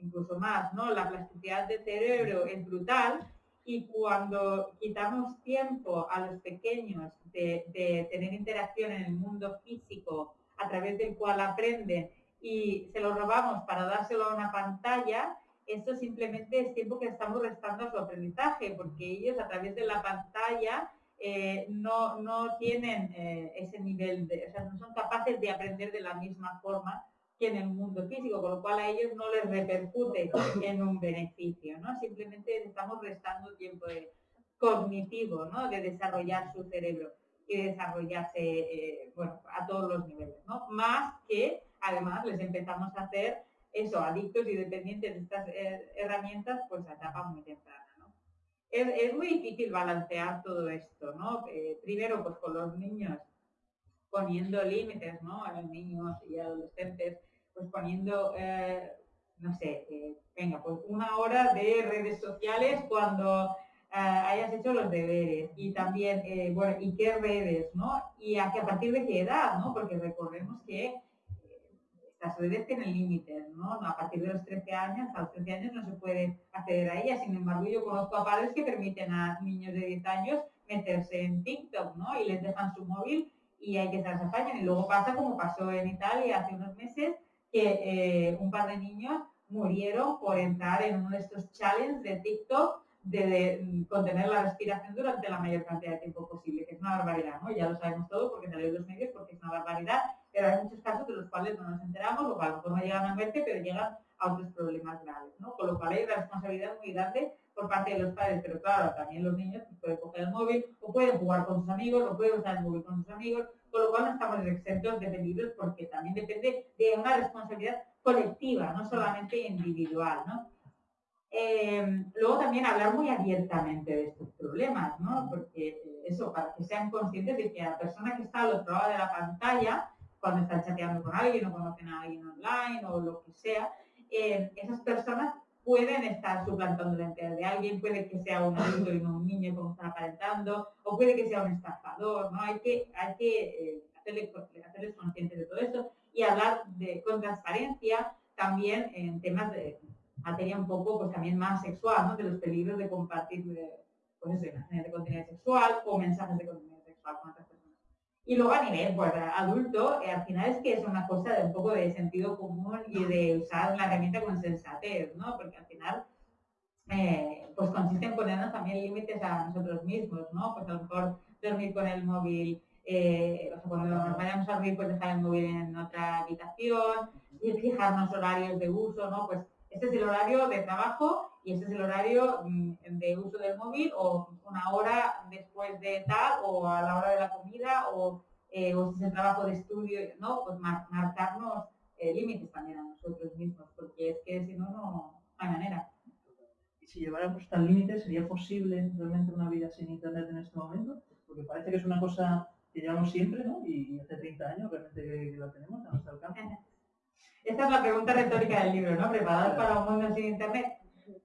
incluso más, ¿no? La plasticidad del cerebro es brutal y cuando quitamos tiempo a los pequeños de, tener interacción en el mundo físico a través del cual aprenden y se lo robamos para dárselo a una pantalla, eso simplemente es tiempo que estamos restando a su aprendizaje, porque ellos a través de la pantalla eh, no, no, tienen eh, ese nivel de, o sea, no son capaces de aprender de la misma forma que en el mundo físico, con lo cual a ellos no les repercute en un beneficio, ¿no? Simplemente estamos restando tiempo cognitivo, ¿no? De desarrollar su cerebro y desarrollarse, eh, bueno, a todos los niveles, ¿no? Más que, además, les empezamos a hacer eso, adictos y dependientes de estas herramientas, pues a etapa muy temprana, ¿no? Es, muy difícil balancear todo esto, ¿no? Eh, primero, pues con los niños poniendo límites, ¿no? A los niños y adolescentes pues poniendo, eh, no sé, eh, venga, pues una hora de redes sociales cuando hayas hecho los deberes y también, bueno, y qué redes, ¿no? Y a, a partir de qué edad, ¿no? Porque recordemos que estas redes tienen límites, ¿no? A partir de los 13 años, a los 13 años no se puede acceder a ellas. Sin embargo, yo conozco a padres que permiten a niños de 10 años meterse en TikTok, ¿no? Y les dejan su móvil y hay que se Y luego pasa como pasó en Italia hace unos meses, que eh, un par de niños murieron por entrar en uno de estos challenges de TikTok de, contener la respiración durante la mayor cantidad de tiempo posible, que es una barbaridad, ¿no? Ya lo sabemos todo porque salió en los medios, porque es una barbaridad, pero hay muchos casos de los cuales no nos enteramos, lo cual no llegan a muerte, pero llegan a otros problemas graves, ¿no? Con lo cual hay una responsabilidad muy grande por parte de los padres, pero claro, también los niños pueden coger el móvil, o pueden jugar con sus amigos, o pueden usar el móvil con sus amigos, con lo cual no estamos exentos de peligros porque también depende de una responsabilidad colectiva, no solamente individual, ¿no? Eh, luego también hablar muy abiertamente de estos problemas, ¿no? Porque eh, eso, para que sean conscientes de que la persona que está al otro lado de la pantalla, cuando están chateando con alguien o conocen a alguien online o lo que sea, eh, esas personas pueden estar suplantando la identidad de alguien, puede que sea un adulto y no un niño como están aparentando, o puede que sea un estafador, ¿no? Hay que, hay que eh, hacerles, conscientes de todo eso y hablar de, con transparencia también en temas de materia un poco, pues también más sexual, ¿no? De los peligros de compartir, pues imágenes de contenido sexual o mensajes de contenido sexual con otras personas. Y luego a nivel pues, adulto, eh, al final es que es una cosa de un poco de sentido común y de usar la herramienta con sensatez, ¿no? Porque al final eh, pues consiste en ponernos también límites a nosotros mismos, ¿no? Pues a lo mejor dormir con el móvil, eh, o sea, cuando nos vayamos a dormir, pues dejar el móvil en otra habitación y fijarnos horarios de uso, ¿no? Pues este es el horario de trabajo y este es el horario mm, de uso del móvil o una hora después de tal o a la hora de la comida o, eh, o si es el trabajo de estudio, ¿no? Pues marcarnos eh, límites también a nosotros mismos, porque es que si no, no hay manera. Y si lleváramos tal límite, ¿sería posible realmente una vida sin internet en este momento? Porque parece que es una cosa que llevamos siempre, ¿no? Y, hace 30 años realmente la tenemos a nuestro alcance. Esta es la pregunta retórica del libro, ¿no? ¿Preparados para un mundo sin Internet?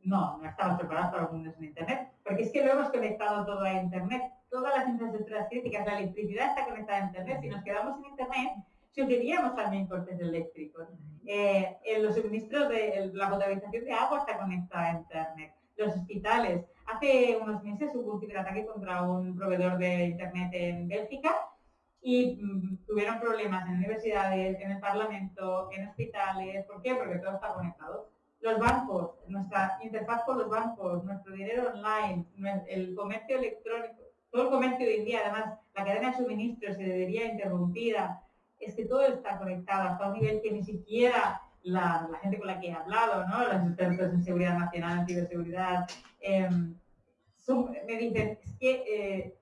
No, no estamos preparados para un mundo sin Internet, porque es que lo hemos conectado todo a Internet. Todas las infraestructuras críticas, la electricidad está conectada a Internet. Si nos quedamos sin Internet, sufriríamos también cortes eléctricos. Eh, en los suministros de la potabilización de agua está conectada a Internet. Los hospitales. Hace unos meses hubo un ciberataque contra un proveedor de Internet en Bélgica y mm, tuvieron problemas en universidades, en el Parlamento, en hospitales. ¿Por qué? Porque todo está conectado. Los bancos, nuestra interfaz con los bancos, nuestro dinero online, el comercio electrónico, todo el comercio hoy en día, además, la cadena de suministros se debería interrumpida. es que todo está conectado hasta un nivel que ni siquiera la, gente con la que he hablado, ¿no? los expertos en seguridad nacional, en ciberseguridad, em, me dicen, es que eh,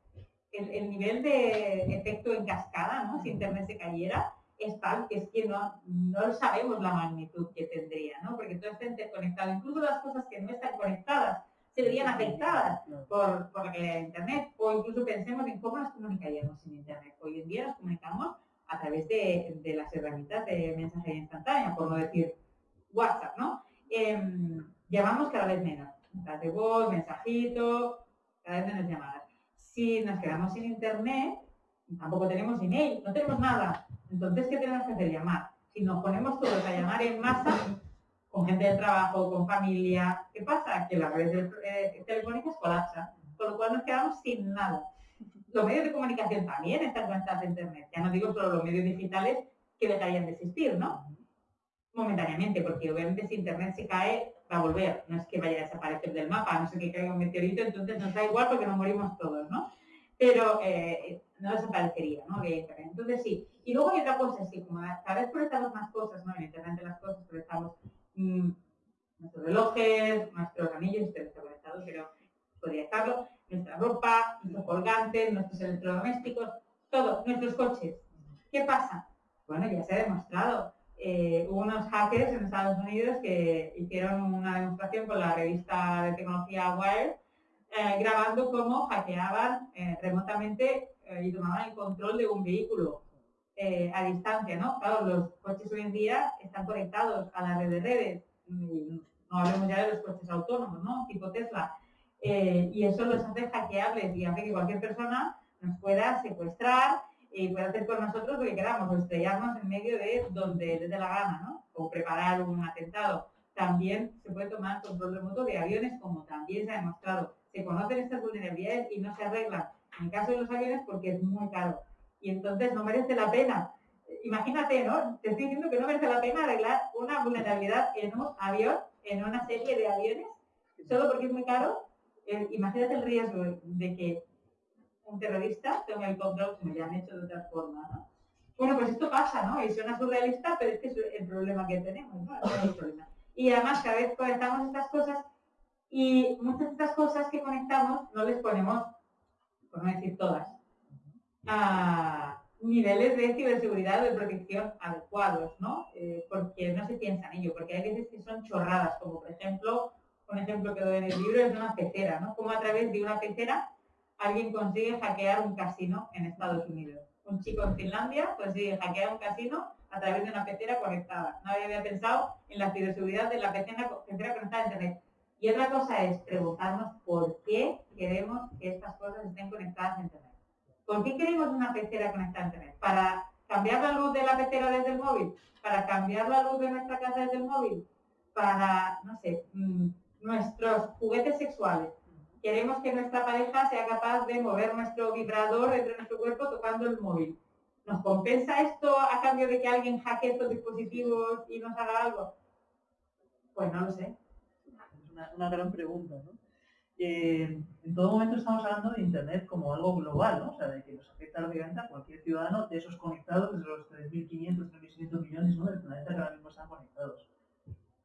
el, nivel de efecto en cascada, ¿no? si Internet se cayera, es tal que es que no, no sabemos la magnitud que tendría, ¿no? porque todo está interconectado. Incluso las cosas que no están conectadas se verían afectadas por, por la Internet. O incluso pensemos en cómo nos comunicaríamos sin Internet. Hoy en día nos comunicamos a través de, de las herramientas de mensajería instantánea, por no decir WhatsApp, ¿no? Em, llamamos cada vez menos. Mensajes de voz, mensajito, cada vez menos llamadas. Si nos quedamos sin Internet, tampoco tenemos email, no tenemos nada. Entonces, ¿qué tenemos que hacer? Llamar. Si nos ponemos todos a llamar en masa, con gente de trabajo, con familia, ¿qué pasa? Que las redes eh, telefónicas colapsan, con lo cual nos quedamos sin nada. Los medios de comunicación también están conectados a Internet. Ya no digo solo los medios digitales que dejarían de existir, ¿no? Momentáneamente, porque obviamente si Internet se cae, va a volver. No es que vaya a desaparecer del mapa, no sé que caiga un meteorito, entonces nos da igual porque nos morimos todos, ¿no? Pero eh, no desaparecería, ¿no? Entonces sí. Y luego hay otra cosa, sí, como cada vez conectamos más cosas, ¿no? En Internet las cosas, conectamos mmm, nuestros relojes, nuestros anillos, usted está conectado, pero podría estarlo, nuestra ropa, nuestros colgantes, nuestros electrodomésticos, todo, nuestros coches. ¿Qué pasa? Bueno, ya se ha demostrado. Eh, hubo unos hackers en Estados Unidos que hicieron una demostración con la revista de tecnología Wired, eh, grabando cómo hackeaban eh, remotamente y tomaban el control de un vehículo a distancia, ¿no? Claro, los coches hoy en día están conectados a la red de redes, no hablemos ya de los coches autónomos, ¿no? Tipo Tesla. Eh, y eso los hace hackeables y hace que cualquier persona nos pueda secuestrar y pueda hacer con nosotros lo que queramos, o estrellarnos en medio de donde les dé la gana, ¿no? O preparar un atentado. También se puede tomar control remoto de aviones, como también se ha demostrado. Se conocen estas vulnerabilidades y no se arreglan. En el caso de los aviones, porque es muy caro. Y entonces no merece la pena. Imagínate, ¿no? Te estoy diciendo que no merece la pena arreglar una vulnerabilidad en un avión, en una serie de aviones, solo porque es muy caro imagínate el riesgo de que un terrorista tenga el control como ya han hecho de otra forma, ¿no? Bueno, pues esto pasa, ¿no? Y suena surrealista, pero es que es el problema que tenemos, ¿no? Y además cada vez conectamos estas cosas y muchas de estas cosas que conectamos no les ponemos, por no decir todas, a niveles de ciberseguridad o de protección adecuados, ¿no? Eh, porque no se piensa en ello, porque hay veces que son chorradas, como por ejemplo un ejemplo que doy en el libro es una pecera, ¿no? Como a través de una pecera alguien consigue hackear un casino en Estados Unidos. Un chico en Finlandia consigue hackear un casino a través de una pecera conectada. Nadie había pensado en la ciberseguridad de la pecera, conectada a Internet. Y otra cosa es preguntarnos por qué queremos que estas cosas estén conectadas a Internet. ¿Por qué queremos una pecera conectada a Internet? ¿Para cambiar la luz de la pecera desde el móvil? ¿Para cambiar la luz de nuestra casa desde el móvil? Para, no sé, mm, nuestros juguetes sexuales. Queremos que nuestra pareja sea capaz de mover nuestro vibrador dentro de nuestro cuerpo tocando el móvil. ¿Nos compensa esto a cambio de que alguien hackee estos dispositivos y nos haga algo? Pues no lo sé. Una, gran pregunta, ¿no? Eh, en todo momento estamos hablando de Internet como algo global, ¿no? O sea, de que nos afecta obviamente a cualquier ciudadano de esos conectados, de los 3.500, 3.600 millones ¿no? del planeta que ahora mismo están conectados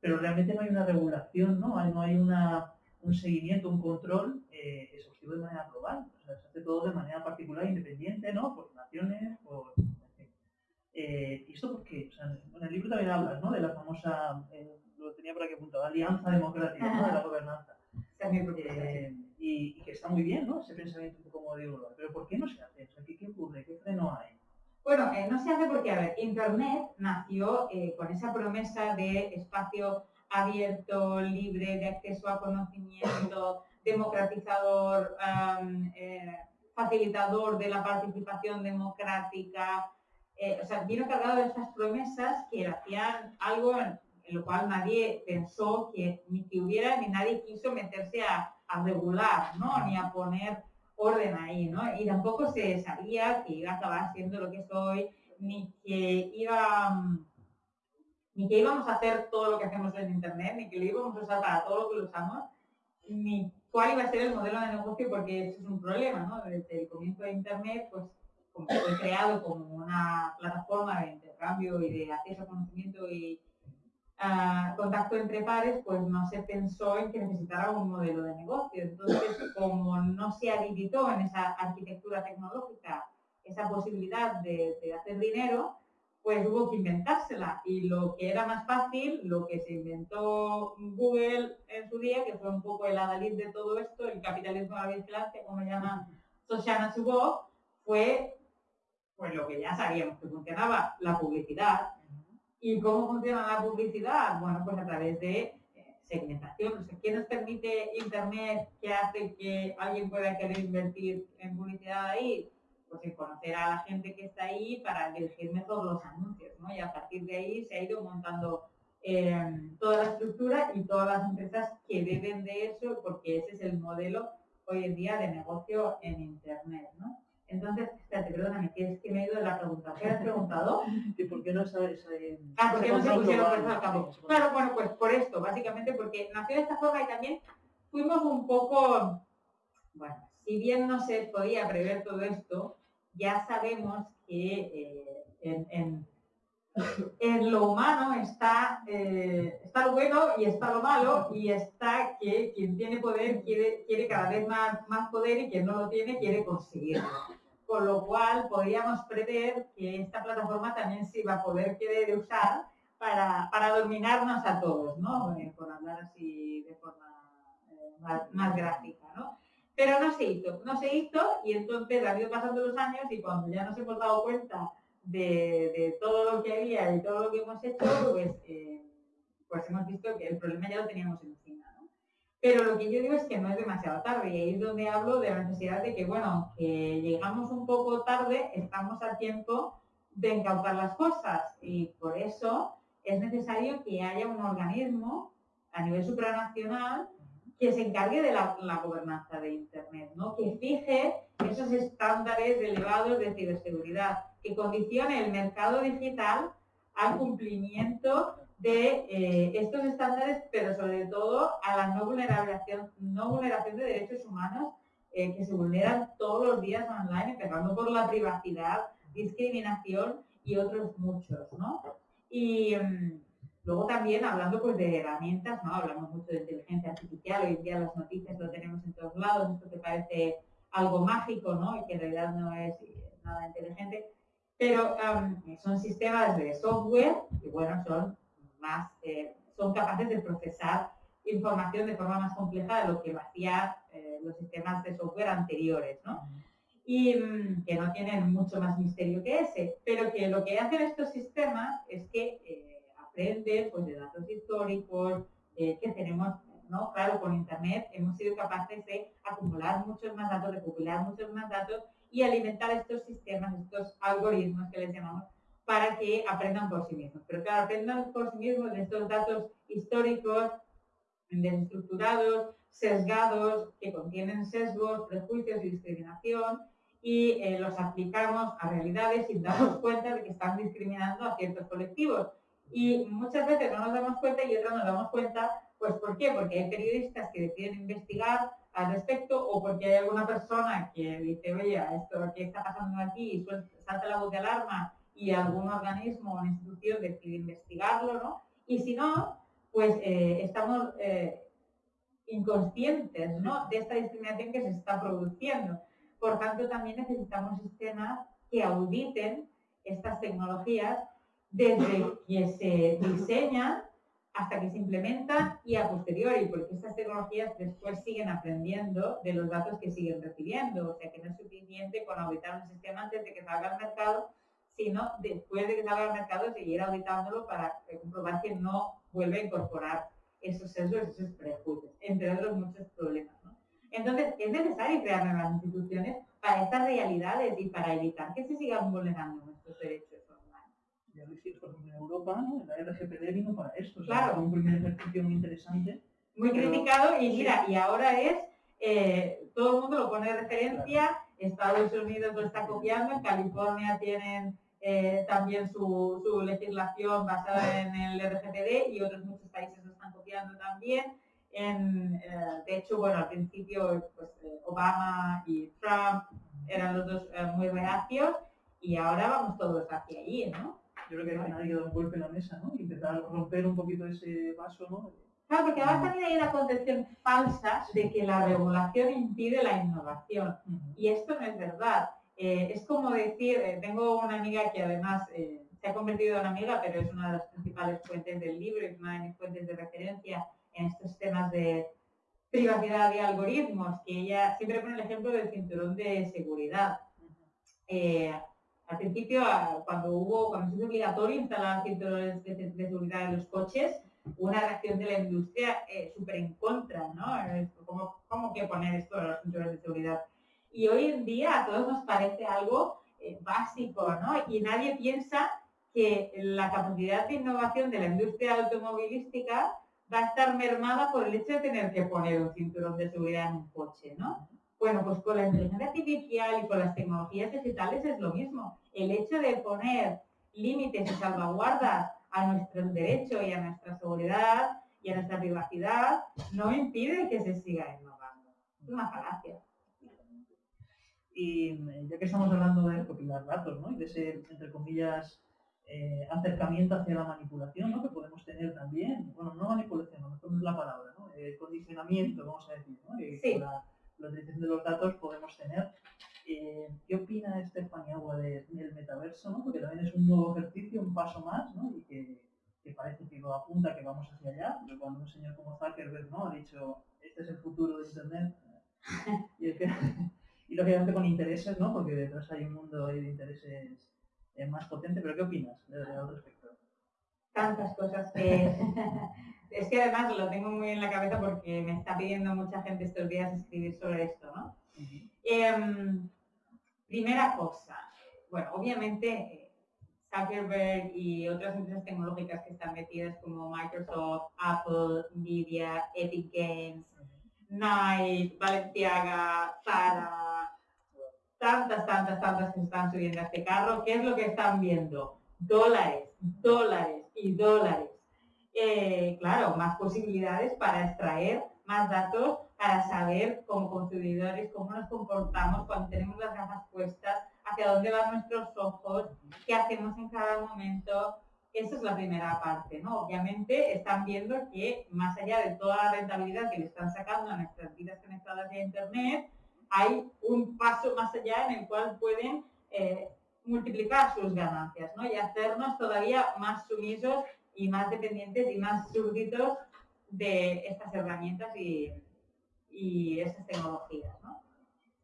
pero realmente no hay una regulación, no no hay un seguimiento, un control eh, exhaustivo de manera global. O sea, se hace todo de manera particular, independiente, ¿no? Por naciones, por... Eh, ¿Y esto por qué? O sea, en el libro también hablas, ¿no? De la famosa, eh, lo tenía por aquí apuntado, Alianza Democrática, ¿no? De la gobernanza. Eh, y, y, que está muy bien, ¿no? Ese pensamiento un poco global. Pero ¿por qué no se hace? O sea, ¿qué, qué ocurre? ¿Qué freno hay? Bueno, eh, no se hace porque, a ver, Internet nació eh, con esa promesa de espacio abierto, libre, de acceso a conocimiento, democratizador, eh, facilitador de la participación democrática. o sea, vino cargado de estas promesas que hacían algo en, lo cual nadie pensó que ni que hubiera ni nadie quiso meterse a, a regular, ¿no? Ni a poner orden ahí, ¿no? Y tampoco se sabía que iba a acabar siendo lo que soy, ni que iba mm, ni que íbamos a hacer todo lo que hacemos en internet, ni que lo íbamos a usar para todo lo que lo usamos, ni cuál iba a ser el modelo de negocio, porque eso es un problema, ¿no? Desde el comienzo de internet, pues fue creado como una plataforma de intercambio y de acceso a conocimiento y ah, contacto entre pares, pues no se pensó en que necesitara un modelo de negocio. Entonces, como no se habilitó en esa arquitectura tecnológica esa posibilidad de, hacer dinero, pues hubo que inventársela. Y lo que era más fácil, lo que se inventó Google en su día, que fue un poco el adalid de todo esto, el capitalismo de la vigilancia, como llaman Soshana Zuboff, fue pues lo que ya sabíamos que funcionaba, la publicidad. ¿Y cómo funciona la publicidad? Bueno, pues a través de eh, segmentación. ¿Qué nos permite Internet que hace que alguien pueda querer invertir en publicidad ahí? pues en conocer a la gente que está ahí para dirigir mejor los anuncios, ¿no? Y a partir de ahí se ha ido montando em, toda la estructura y todas las empresas que deben de eso, porque ese es el modelo hoy en día de negocio en Internet, ¿no? Entonces, espérate, perdóname, que es que me he ido la pregunta. ¿Qué has preguntado? ¿Y por qué no sabes? Eh, ah, ¿por qué no se pusieron personas? Claro, bueno, pues por esto, básicamente porque nació de esta forma y también fuimos un poco, bueno, si bien no se podía prever todo esto, ya sabemos que eh, en, lo humano está, eh, está lo bueno y está lo malo y está que quien tiene poder quiere, quiere cada vez más, más poder y quien no lo tiene quiere conseguirlo. Con lo cual podríamos prever que esta plataforma también se iba a poder querer usar para, para dominarnos a todos, ¿no? Eh, por hablar así de forma más, más gráfica, ¿no? Pero no se hizo, no se hizo y entonces han ido pasando los años y cuando ya nos hemos dado cuenta de, todo lo que había y todo lo que hemos hecho, pues, eh, pues hemos visto que el problema ya lo teníamos encima. ¿no? Pero lo que yo digo es que no es demasiado tarde y ahí es donde hablo de la necesidad de que, bueno, que llegamos un poco tarde, estamos a tiempo de encauzar las cosas y por eso es necesario que haya un organismo a nivel supranacional que se encargue de la, gobernanza de Internet, ¿no? que fije esos estándares elevados de ciberseguridad, que condicione el mercado digital al cumplimiento de eh, estos estándares, pero sobre todo a la no vulneración, no vulneración de derechos humanos eh, que se vulneran todos los días online, empezando por la privacidad, discriminación y otros muchos. ¿no? Y, mm, Luego también hablando pues de herramientas, ¿no? Hablamos mucho de inteligencia artificial, hoy en día las noticias lo tenemos en todos lados, esto que parece algo mágico, ¿no? Y que en realidad no es nada inteligente. Pero son sistemas de software que, bueno, son más, eh, son capaces de procesar información de forma más compleja de lo que lo hacían eh, los sistemas de software anteriores, ¿no? Y mm, que no tienen mucho más misterio que ese, pero que lo que hacen estos sistemas es que eh, pues, de datos históricos eh, que tenemos, ¿no? Claro, con Internet hemos sido capaces de acumular muchos más datos, de popular muchos más datos y alimentar estos sistemas, estos algoritmos que les llamamos, para que aprendan por sí mismos. Pero claro, aprendan por sí mismos de estos datos históricos, desestructurados, sesgados, que contienen sesgos, prejuicios y discriminación, y eh, los aplicamos a realidades sin darnos cuenta de que están discriminando a ciertos colectivos. Y muchas veces no nos damos cuenta y otras nos damos cuenta, pues ¿por qué? Porque hay periodistas que deciden investigar al respecto o porque hay alguna persona que dice, oye, esto que está pasando aquí y salta la voz de alarma y algún organismo o institución decide investigarlo, ¿no? Y si no, pues eh, estamos eh, inconscientes ¿no? de esta discriminación que se está produciendo. Por tanto, también necesitamos sistemas que auditen estas tecnologías desde que se diseñan hasta que se implementan y a posteriori, porque estas tecnologías después siguen aprendiendo de los datos que siguen recibiendo. O sea que no es suficiente con auditar un sistema antes de que salga al mercado, sino después de que salga al mercado seguir auditándolo para comprobar que no vuelve a incorporar esos sesgos, esos prejuicios, entre otros muchos problemas. Entonces, es necesario crear nuevas instituciones para estas realidades y para evitar que se sigan vulnerando nuestros derechos ya lo hiciste, por ejemplo, en Europa, la RGPD vino para esto. claro. un primer ejercicio muy interesante. Muy criticado y mira, y ahora es, eh, todo el mundo lo pone de referencia, Estados Unidos lo está copiando, en California tienen eh, también su, su, legislación basada en el RGPD y otros muchos países lo están copiando también. En, eh, de hecho, bueno, al principio pues, Obama y Trump eran los dos muy reacios y ahora vamos todos hacia allí, ¿no? Yo creo que al final hay que dar un golpe en la mesa, ¿no? A romper un poquito ese vaso, ¿no? Claro, porque además también hay una concepción falsa de que la regulación impide la innovación. Y esto no es verdad. Eh, es como decir, eh, tengo una amiga que además eh, se ha convertido en una amiga, pero es una de las principales fuentes del libro, es una de mis fuentes de referencia en estos temas de privacidad y algoritmos, que ella siempre pone el ejemplo del cinturón de seguridad. Al principio, cuando hubo, cuando se hizo obligatorio instalar cinturones de, seguridad en los coches, una reacción de la industria eh, súper en contra, ¿no? ¿Cómo, ¿Cómo, que poner esto en los cinturones de seguridad? Y hoy en día a todos nos parece algo eh, básico, ¿no? Y nadie piensa que la capacidad de innovación de la industria automovilística va a estar mermada por el hecho de tener que poner un cinturón de seguridad en un coche, ¿no? Bueno, pues con la inteligencia artificial y con las tecnologías digitales es lo mismo. El hecho de poner límites y salvaguardas a nuestro derecho y a nuestra seguridad y a nuestra privacidad no impide que se siga innovando. Es una falacia. Y eh, ya que estamos hablando de recopilar datos, ¿no? Y de ese, entre comillas, eh, acercamiento hacia la manipulación, ¿no? Que podemos tener también, bueno, no manipulación, no es la palabra, ¿no? Eh, condicionamiento, vamos a decir, ¿no? sí. la, la utilización de los datos podemos tener eh, ¿Qué opina Estefania Agua del metaverso? ¿no? Porque también es un nuevo ejercicio, un paso más, ¿no? y que, parece que lo apunta que vamos hacia allá. Pero cuando un señor como Zuckerberg ¿no? ha dicho, este es el futuro de Internet, y, es que, y lógicamente con intereses, ¿no? porque detrás hay un mundo de intereses eh, más potente. ¿Pero qué opinas al respecto? Tantas cosas que... es que además lo tengo muy en la cabeza porque me está pidiendo mucha gente estos días escribir sobre esto, ¿no? Primera cosa, bueno, obviamente eh, Zuckerberg y otras empresas tecnológicas que están metidas como Microsoft, Apple, Nvidia, Epic Games, Nike, Balenciaga, Zara, tantas, tantas, tantas que están subiendo a este carro, ¿qué es lo que están viendo? Dólares, dólares y dólares. Eh, claro, más posibilidades para extraer más datos para saber como consumidores cómo nos comportamos cuando tenemos las gafas puestas, hacia dónde van nuestros ojos, qué hacemos en cada momento. Esa es la primera parte, ¿no? Obviamente están viendo que más allá de toda la rentabilidad que le están sacando a nuestras vidas conectadas a Internet, hay un paso más allá en el cual pueden eh, multiplicar sus ganancias, ¿no? Y hacernos todavía más sumisos y más dependientes y más súbditos de estas herramientas y, y esas tecnologías. ¿no?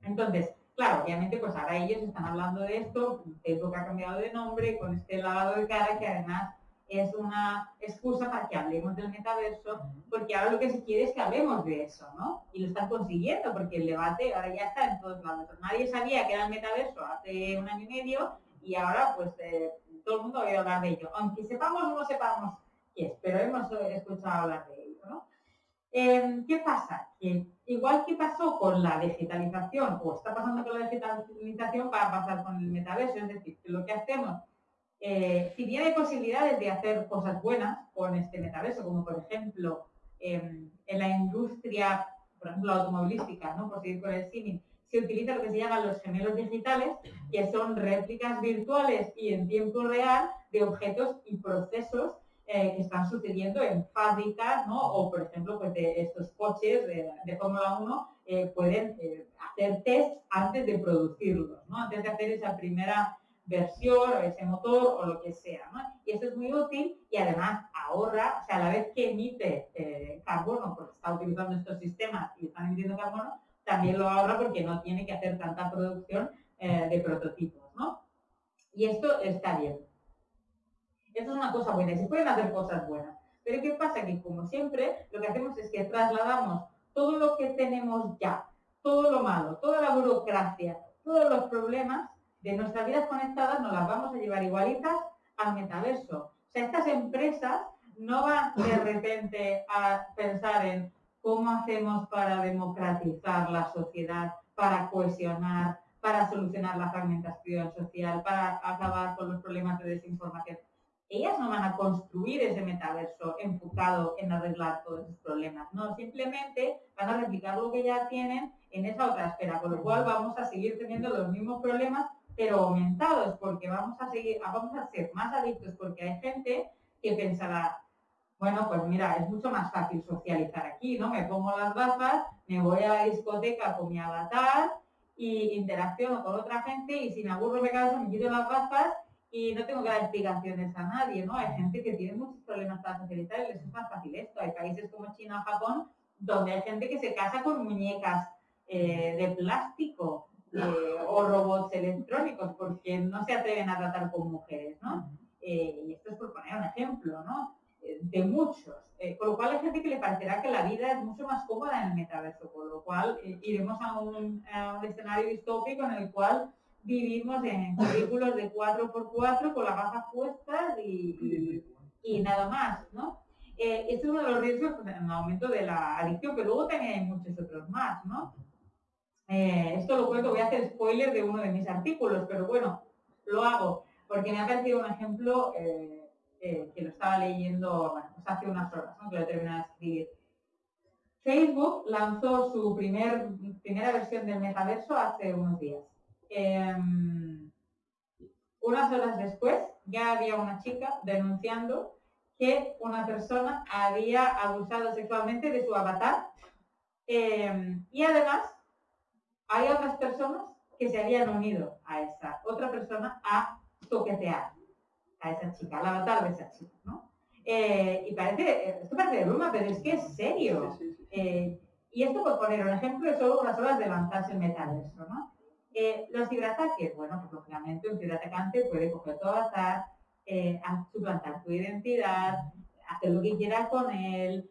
Entonces, claro, obviamente pues ahora ellos están hablando de esto, Facebook ha cambiado de nombre, con este lavado de cara que además es una excusa para que hablemos del metaverso, porque ahora lo que se quiere es que hablemos de eso, ¿no? Y lo están consiguiendo, porque el debate ahora ya está en todos lados. Nadie sabía que era el metaverso hace un año y medio, y ahora pues eh, todo el mundo ha oído hablar de ello. Aunque sepamos o no sepamos qué es, pero hemos escuchado hablar de ello, ¿no? Em, ¿Qué pasa? Que igual que pasó con la digitalización, o está pasando con la digitalización, va a pasar con el metaverso, es decir, que lo que hacemos, eh, si bien hay posibilidades de hacer cosas buenas con este metaverso, como por ejemplo em, en la industria, por ejemplo, automovilística, ¿no? por seguir con el cine, se utiliza lo que se llaman los gemelos digitales, que son réplicas virtuales y en tiempo real de objetos y procesos eh, que están sucediendo en fábricas, ¿no? O, por ejemplo, pues de estos coches de, Fórmula 1 eh, pueden eh, hacer test antes de producirlos, ¿no? Antes de hacer esa primera versión o ese motor o lo que sea, ¿no? Y eso es muy útil y además ahorra, o sea, a la vez que emite carbono, porque está utilizando estos sistemas y están emitiendo carbono, también lo ahorra porque no tiene que hacer tanta producción de prototipos, ¿no? Y esto está bien. Eso es una cosa buena y se pueden hacer cosas buenas. Pero ¿qué pasa? Que como siempre, lo que hacemos es que trasladamos todo lo que tenemos ya, todo lo malo, toda la burocracia, todos los problemas de nuestras vidas conectadas, nos las vamos a llevar igualitas al metaverso. O sea, estas empresas no van de repente a pensar en cómo hacemos para democratizar la sociedad, para cohesionar, para solucionar la fragmentación social, para acabar con los problemas de desinformación ellas no van a construir ese metaverso enfocado en arreglar todos esos problemas, no, simplemente van a replicar lo que ya tienen en esa otra esfera, con lo cual vamos a seguir teniendo los mismos problemas pero aumentados, porque vamos a seguir, vamos a ser más adictos, porque hay gente que pensará, bueno, pues mira, es mucho más fácil socializar aquí, ¿no? Me pongo las gafas, me voy a la discoteca con mi avatar y interacciono con otra gente y si me aburro me canso, me quito las gafas y no tengo que dar explicaciones a nadie, ¿no? Hay gente que tiene muchos problemas para socializar y les es más fácil esto. Hay países como China o Japón donde hay gente que se casa con muñecas eh, de plástico eh, o robots electrónicos porque no se atreven a tratar con mujeres, ¿no? Eh, y esto es por poner un ejemplo, ¿no? De muchos, con lo cual hay gente que le parecerá que la vida es mucho más cómoda en el metaverso, con lo cual iremos a un, a un escenario distópico en el cual vivimos en vehículos de 4x4 con las gafas puestas y, nada más, ¿no? Eh, este es uno de los riesgos pues, en el aumento de la adicción, pero luego también hay muchos otros más, ¿no? Eh, esto lo cuento, voy a hacer spoiler de uno de mis artículos, pero bueno, lo hago, porque me ha parecido un ejemplo que lo estaba leyendo pues hace unas horas, que lo he terminado de escribir. Facebook lanzó su primer, primera versión del metaverso hace unos días. Em, unas horas después ya había una chica denunciando que una persona había abusado sexualmente de su avatar em, y además hay otras personas que se habían unido a esa otra persona a toquetear a esa chica, al avatar de esa chica, ¿no? Eh, y parece, esto parece de broma, pero es que es serio. Eh, y esto por poner un ejemplo es solo unas horas de lanzarse el metaverso, ¿no? Eh, los ciberataques, bueno, pues lógicamente un ciberatacante puede coger tu avatar, eh, suplantar tu identidad, hacer lo que quiera con él,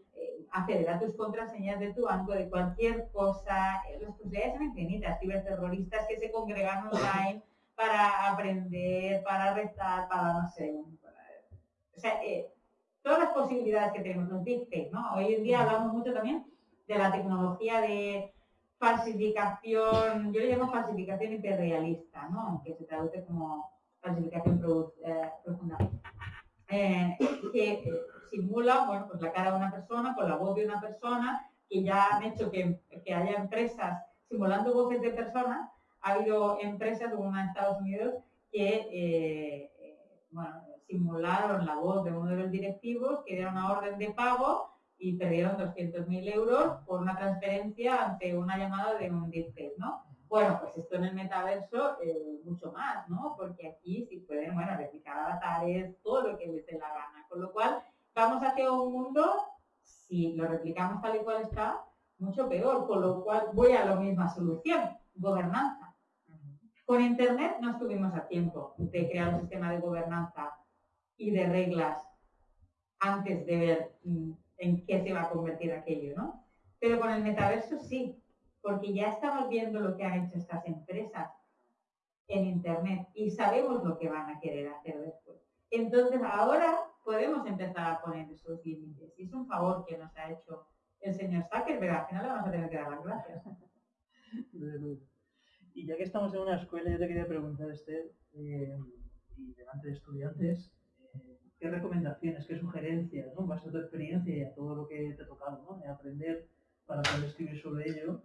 acceder a tus contraseñas de tu banco, de cualquier cosa. Las posibilidades son infinitas. Ciberterroristas que se congregan online para aprender, para rezar, para no sé. o sea, todas las posibilidades que tenemos, los deepfakes, ¿no? Hoy en día hablamos mucho también de la tecnología de falsificación, yo le llamo falsificación hiperrealista, ¿no? aunque se traduce como falsificación eh, profunda, eh, que eh, simula bueno, pues la cara de una persona con la voz de una persona, que ya han hecho que, haya empresas simulando voces de personas, ha habido empresas como una en Estados Unidos que simularon la voz de uno de los directivos, que dieron una orden de pago y perdieron 200.000 euros por una transferencia ante una llamada de un deepfake, ¿no? Bueno, pues esto en el metaverso eh, mucho más, ¿no? Porque aquí sí pueden, bueno, replicar avatares, todo lo que les dé la gana. Con lo cual, vamos hacia un mundo, si lo replicamos tal y cual está, mucho peor. Con lo cual, voy a la misma solución, gobernanza. Con Internet no estuvimos a tiempo de crear un sistema de gobernanza y de reglas antes de ver mm, en qué se va a convertir aquello, ¿no? Pero con el metaverso sí, porque ya estamos viendo lo que han hecho estas empresas en Internet y sabemos lo que van a querer hacer después. Entonces ahora podemos empezar a poner esos límites. Y es un favor que nos ha hecho el señor Zuckerberg. Al final le vamos a tener que dar las gracias. Y ya que estamos en una escuela, yo te quería preguntar, Esther, eh, y delante de estudiantes, qué recomendaciones, qué sugerencias, ¿no? base a tu experiencia y a todo lo que te ha tocado, ¿no? De aprender para poder escribir sobre ello,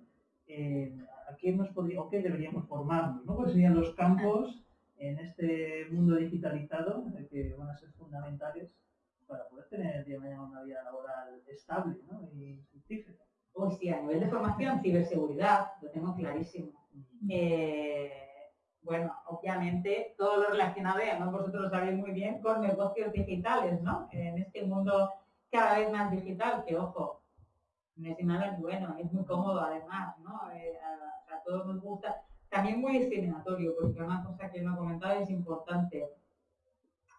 eh, ¿a qué nos podría, o qué deberíamos formarnos? ¿no? ¿Cuáles serían los campos en este mundo digitalizado que van a ser fundamentales para poder tener una vida laboral estable ¿no? y fructífera? Sí, a nivel de formación, ciberseguridad, lo tengo clarísimo. Eh, bueno, obviamente todo lo relacionado, y además vosotros lo sabéis muy bien, con negocios digitales, ¿no? En este mundo cada vez más digital, que ojo, no es nada bueno, es muy cómodo además, ¿no? Eh, a, todos nos gusta. También muy discriminatorio, porque una cosa que no he comentado es importante.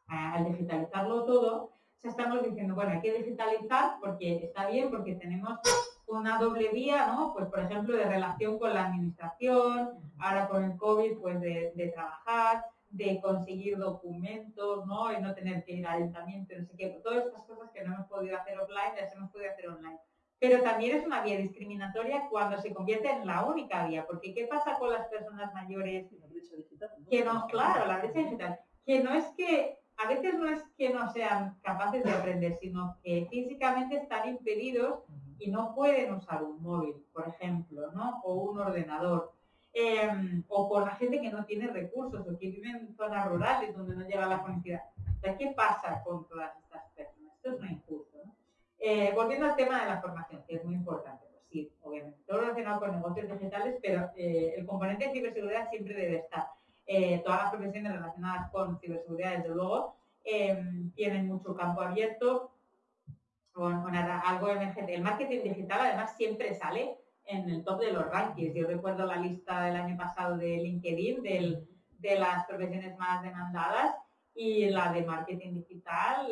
Al digitalizarlo todo, ya estamos diciendo, bueno, hay que digitalizar porque está bien, porque tenemos una doble vía, ¿no? Pues por ejemplo de relación con la administración, ahora con el COVID, pues de, trabajar, de conseguir documentos, ¿no? Y no tener que ir al ayuntamiento, no sé qué, todas estas cosas que no hemos podido hacer offline, las hemos podido hacer online. Pero también es una vía discriminatoria cuando se convierte en la única vía, porque ¿qué pasa con las personas mayores? Que no, claro, la brecha digital. Que no es que, a veces no es que no sean capaces de aprender, sino que físicamente están impedidos y no pueden usar un móvil, por ejemplo, ¿no? o un ordenador. em, o por la gente que no tiene recursos o que vive en zonas rurales donde no llega la conectividad. ¿qué pasa con todas estas personas? Esto es muy injusto. Eh, volviendo al tema de la formación, que es muy importante. Pues sí, obviamente, todo relacionado con negocios digitales, pero eh, el componente de ciberseguridad siempre debe estar. Eh, todas las profesiones relacionadas con ciberseguridad, desde luego, em, tienen mucho campo abierto, con, algo emergente. El marketing digital además siempre sale en el top de los rankings. Yo recuerdo la lista del año pasado de LinkedIn de las profesiones más demandadas y la de marketing digital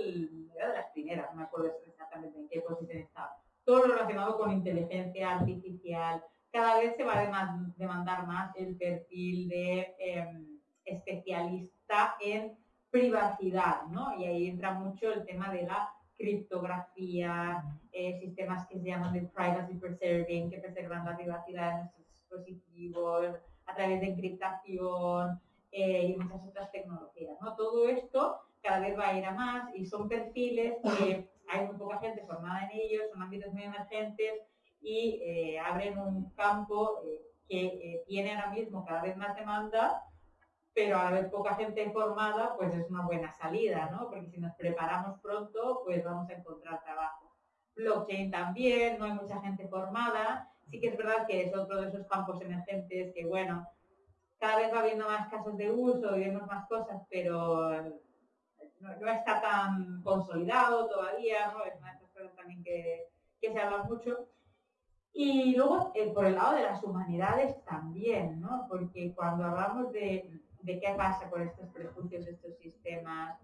era de las primeras, no me acuerdo exactamente en qué posición estaba. Todo lo relacionado con inteligencia artificial. Cada vez se va a demandar más el perfil de em, especialista en privacidad, ¿no? Y ahí entra mucho el tema de la criptografía, eh, sistemas que se llaman de privacy preserving, que preservan la privacidad de nuestros dispositivos a través de encriptación eh, y muchas otras tecnologías. ¿no? Todo esto cada vez va a ir a más y son perfiles que hay muy poca gente formada en ellos, son ámbitos muy emergentes y eh, abren un campo que tiene ahora mismo cada vez más demanda pero a haber poca gente formada, pues es una buena salida, ¿no? Porque si nos preparamos pronto, pues vamos a encontrar trabajo. Blockchain también, no hay mucha gente formada. Sí que es verdad que es otro de esos campos emergentes que, bueno, cada vez va habiendo más casos de uso y vemos más cosas, pero no, está tan consolidado todavía, ¿no? Es una de esas cosas también que, se habla mucho. Y luego, eh, por el lado de las humanidades también, ¿no? Porque cuando hablamos de de qué pasa con estos prejuicios, estos sistemas,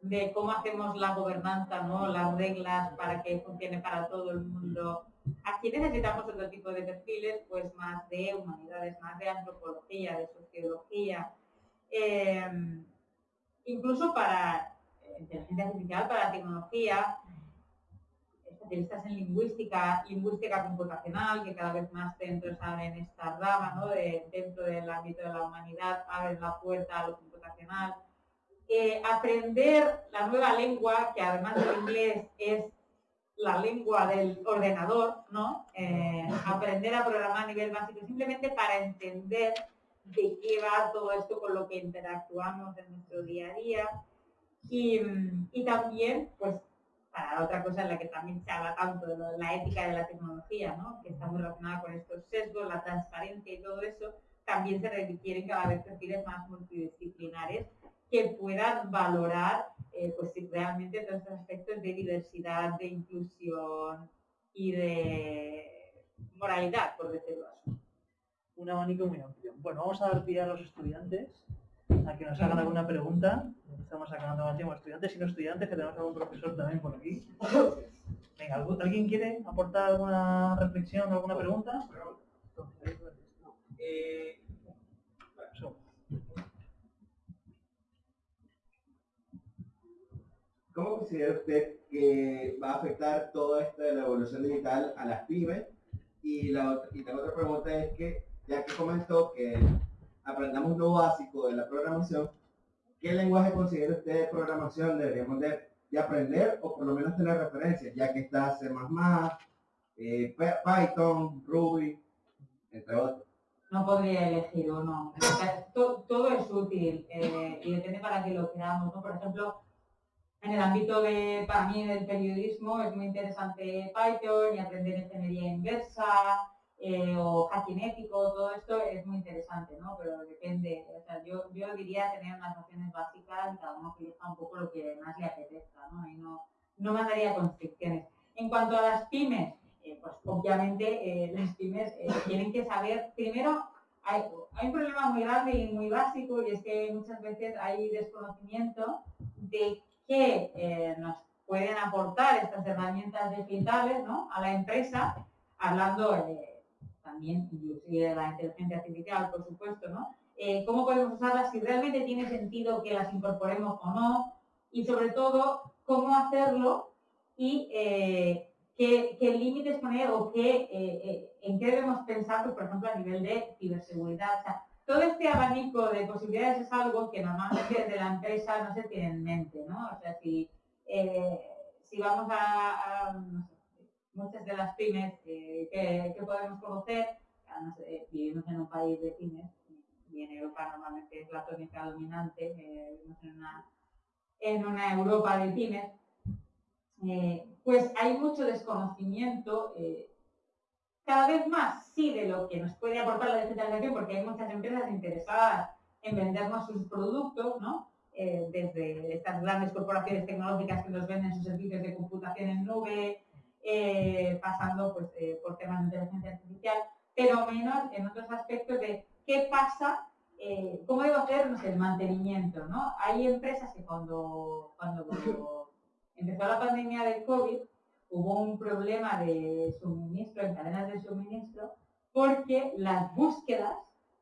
de cómo hacemos la gobernanza, ¿no? las reglas para que funcione para todo el mundo. Aquí necesitamos otro tipo de perfiles, pues más de humanidades, más de antropología, de sociología, em, incluso para inteligencia artificial, para tecnología, especialistas en lingüística, lingüística computacional, que cada vez más centros abren esta rama, ¿no? de, dentro del ámbito de la humanidad, abren la puerta a lo computacional. Aprender la nueva lengua, que además del inglés es la lengua del ordenador, ¿no? Eh, aprender a programar a nivel básico, simplemente para entender de qué va todo esto con lo que interactuamos en nuestro día a día. Y, y también, pues, para otra cosa en la que también se habla tanto de la ética de la tecnología, ¿no? que está muy relacionada con estos sesgos, la transparencia y todo eso, también se requieren cada vez perfiles más multidisciplinares que puedan valorar eh, pues, realmente todos estos aspectos de diversidad, de inclusión y de moralidad, por decirlo así. Un abanico muy amplio. Bueno, vamos a dar pie a los estudiantes a que nos hagan alguna pregunta estamos sacando más tiempo estudiantes y no estudiantes, que tenemos algún profesor también por aquí. Venga, ¿alguien quiere aportar alguna reflexión o alguna pregunta? ¿Cómo considera usted que va a afectar todo esto de la evolución digital a las pymes? Y la, y la otra pregunta es que, ya que comentó que aprendamos lo básico de la programación, ¿qué lenguaje considera usted de programación deberíamos de, aprender o por lo menos tener referencias, ya que está C++, eh, Python, Ruby, entre otros? No podría elegir uno. todo, es útil eh, y depende para qué lo queramos. Por ejemplo, en el ámbito de, para mí, del periodismo es muy interesante Python y aprender ingeniería inversa, eh, o hacking todo esto es muy interesante, ¿no? Pero depende, o sea, yo, yo diría tener unas nociones básicas y cada uno que un poco lo que más le apetezca, ¿no? Y no, no mandaría constricciones. En cuanto a las pymes, eh, pues obviamente eh, las pymes tienen que saber, primero, hay, hay, un problema muy grande y muy básico y es que muchas veces hay desconocimiento de qué nos pueden aportar estas herramientas digitales ¿no? a la empresa, hablando también inclusive la inteligencia artificial, por supuesto, ¿no? Eh, ¿Cómo podemos usarlas? Si realmente tiene sentido que las incorporemos o no, y sobre todo, cómo hacerlo y eh, qué, límites poner o qué, eh, en qué debemos pensar, pues, por ejemplo, a nivel de ciberseguridad. O sea, todo este abanico de posibilidades es algo que normalmente desde la empresa no se tiene en mente, ¿no? O sea, si, si vamos a, muchas de las pymes que, podemos conocer, además eh, vivimos en un país de pymes y en Europa normalmente es la tónica dominante, eh, vivimos en una, en una Europa de pymes, eh, pues hay mucho desconocimiento, cada vez más sí de lo que nos puede aportar la digitalización, porque hay muchas empresas interesadas en vendernos sus productos, ¿no? desde estas grandes corporaciones tecnológicas que nos venden sus servicios de computación en nube, eh, pasando pues, eh, por temas de inteligencia artificial, pero menos en otros aspectos de qué pasa, eh, cómo debo hacer el mantenimiento. ¿no? Hay empresas que cuando, cuando empezó la pandemia del COVID hubo un problema de suministro, en cadenas de suministro, porque las búsquedas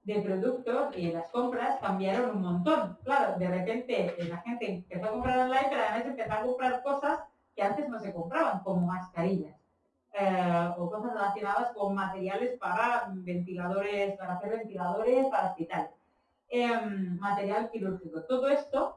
de productos y las compras cambiaron un montón. Claro, de repente la gente empezó a comprar online, pero además empezó a comprar cosas que antes no se compraban, como mascarillas eh, o cosas relacionadas con materiales para ventiladores, para hacer ventiladores para hospitales, em, material quirúrgico. Todo esto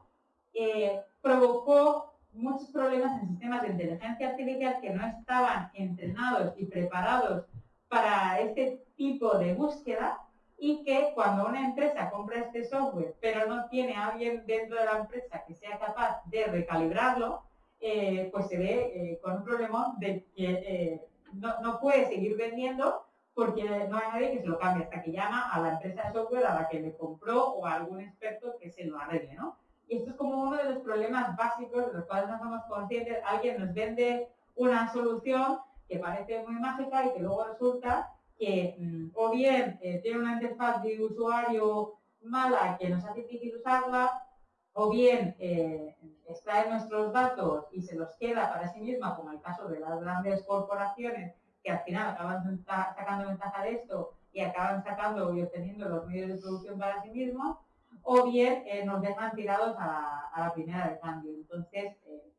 eh, provocó muchos problemas en sistemas de inteligencia artificial que no estaban entrenados y preparados para este tipo de búsqueda y que cuando una empresa compra este software pero no tiene a alguien dentro de la empresa que sea capaz de recalibrarlo, eh, pues se ve eh, con un problema de que eh, no, puede seguir vendiendo porque no hay nadie que se lo cambie hasta que llama a la empresa de software a la que le compró o a algún experto que se lo arregle, ¿no? Y esto es como uno de los problemas básicos de los cuales no somos conscientes. Alguien nos vende una solución que parece muy mágica y que luego resulta que mm, o bien tiene una interfaz de usuario mala que nos hace difícil usarla, o bien extrae nuestros datos y se los queda para sí misma, como el caso de las grandes corporaciones que al final acaban sacando ventaja de esto y acaban sacando y obteniendo los medios de producción para sí mismos, o bien eh, nos dejan tirados a la, primera de cambio. Entonces, eh,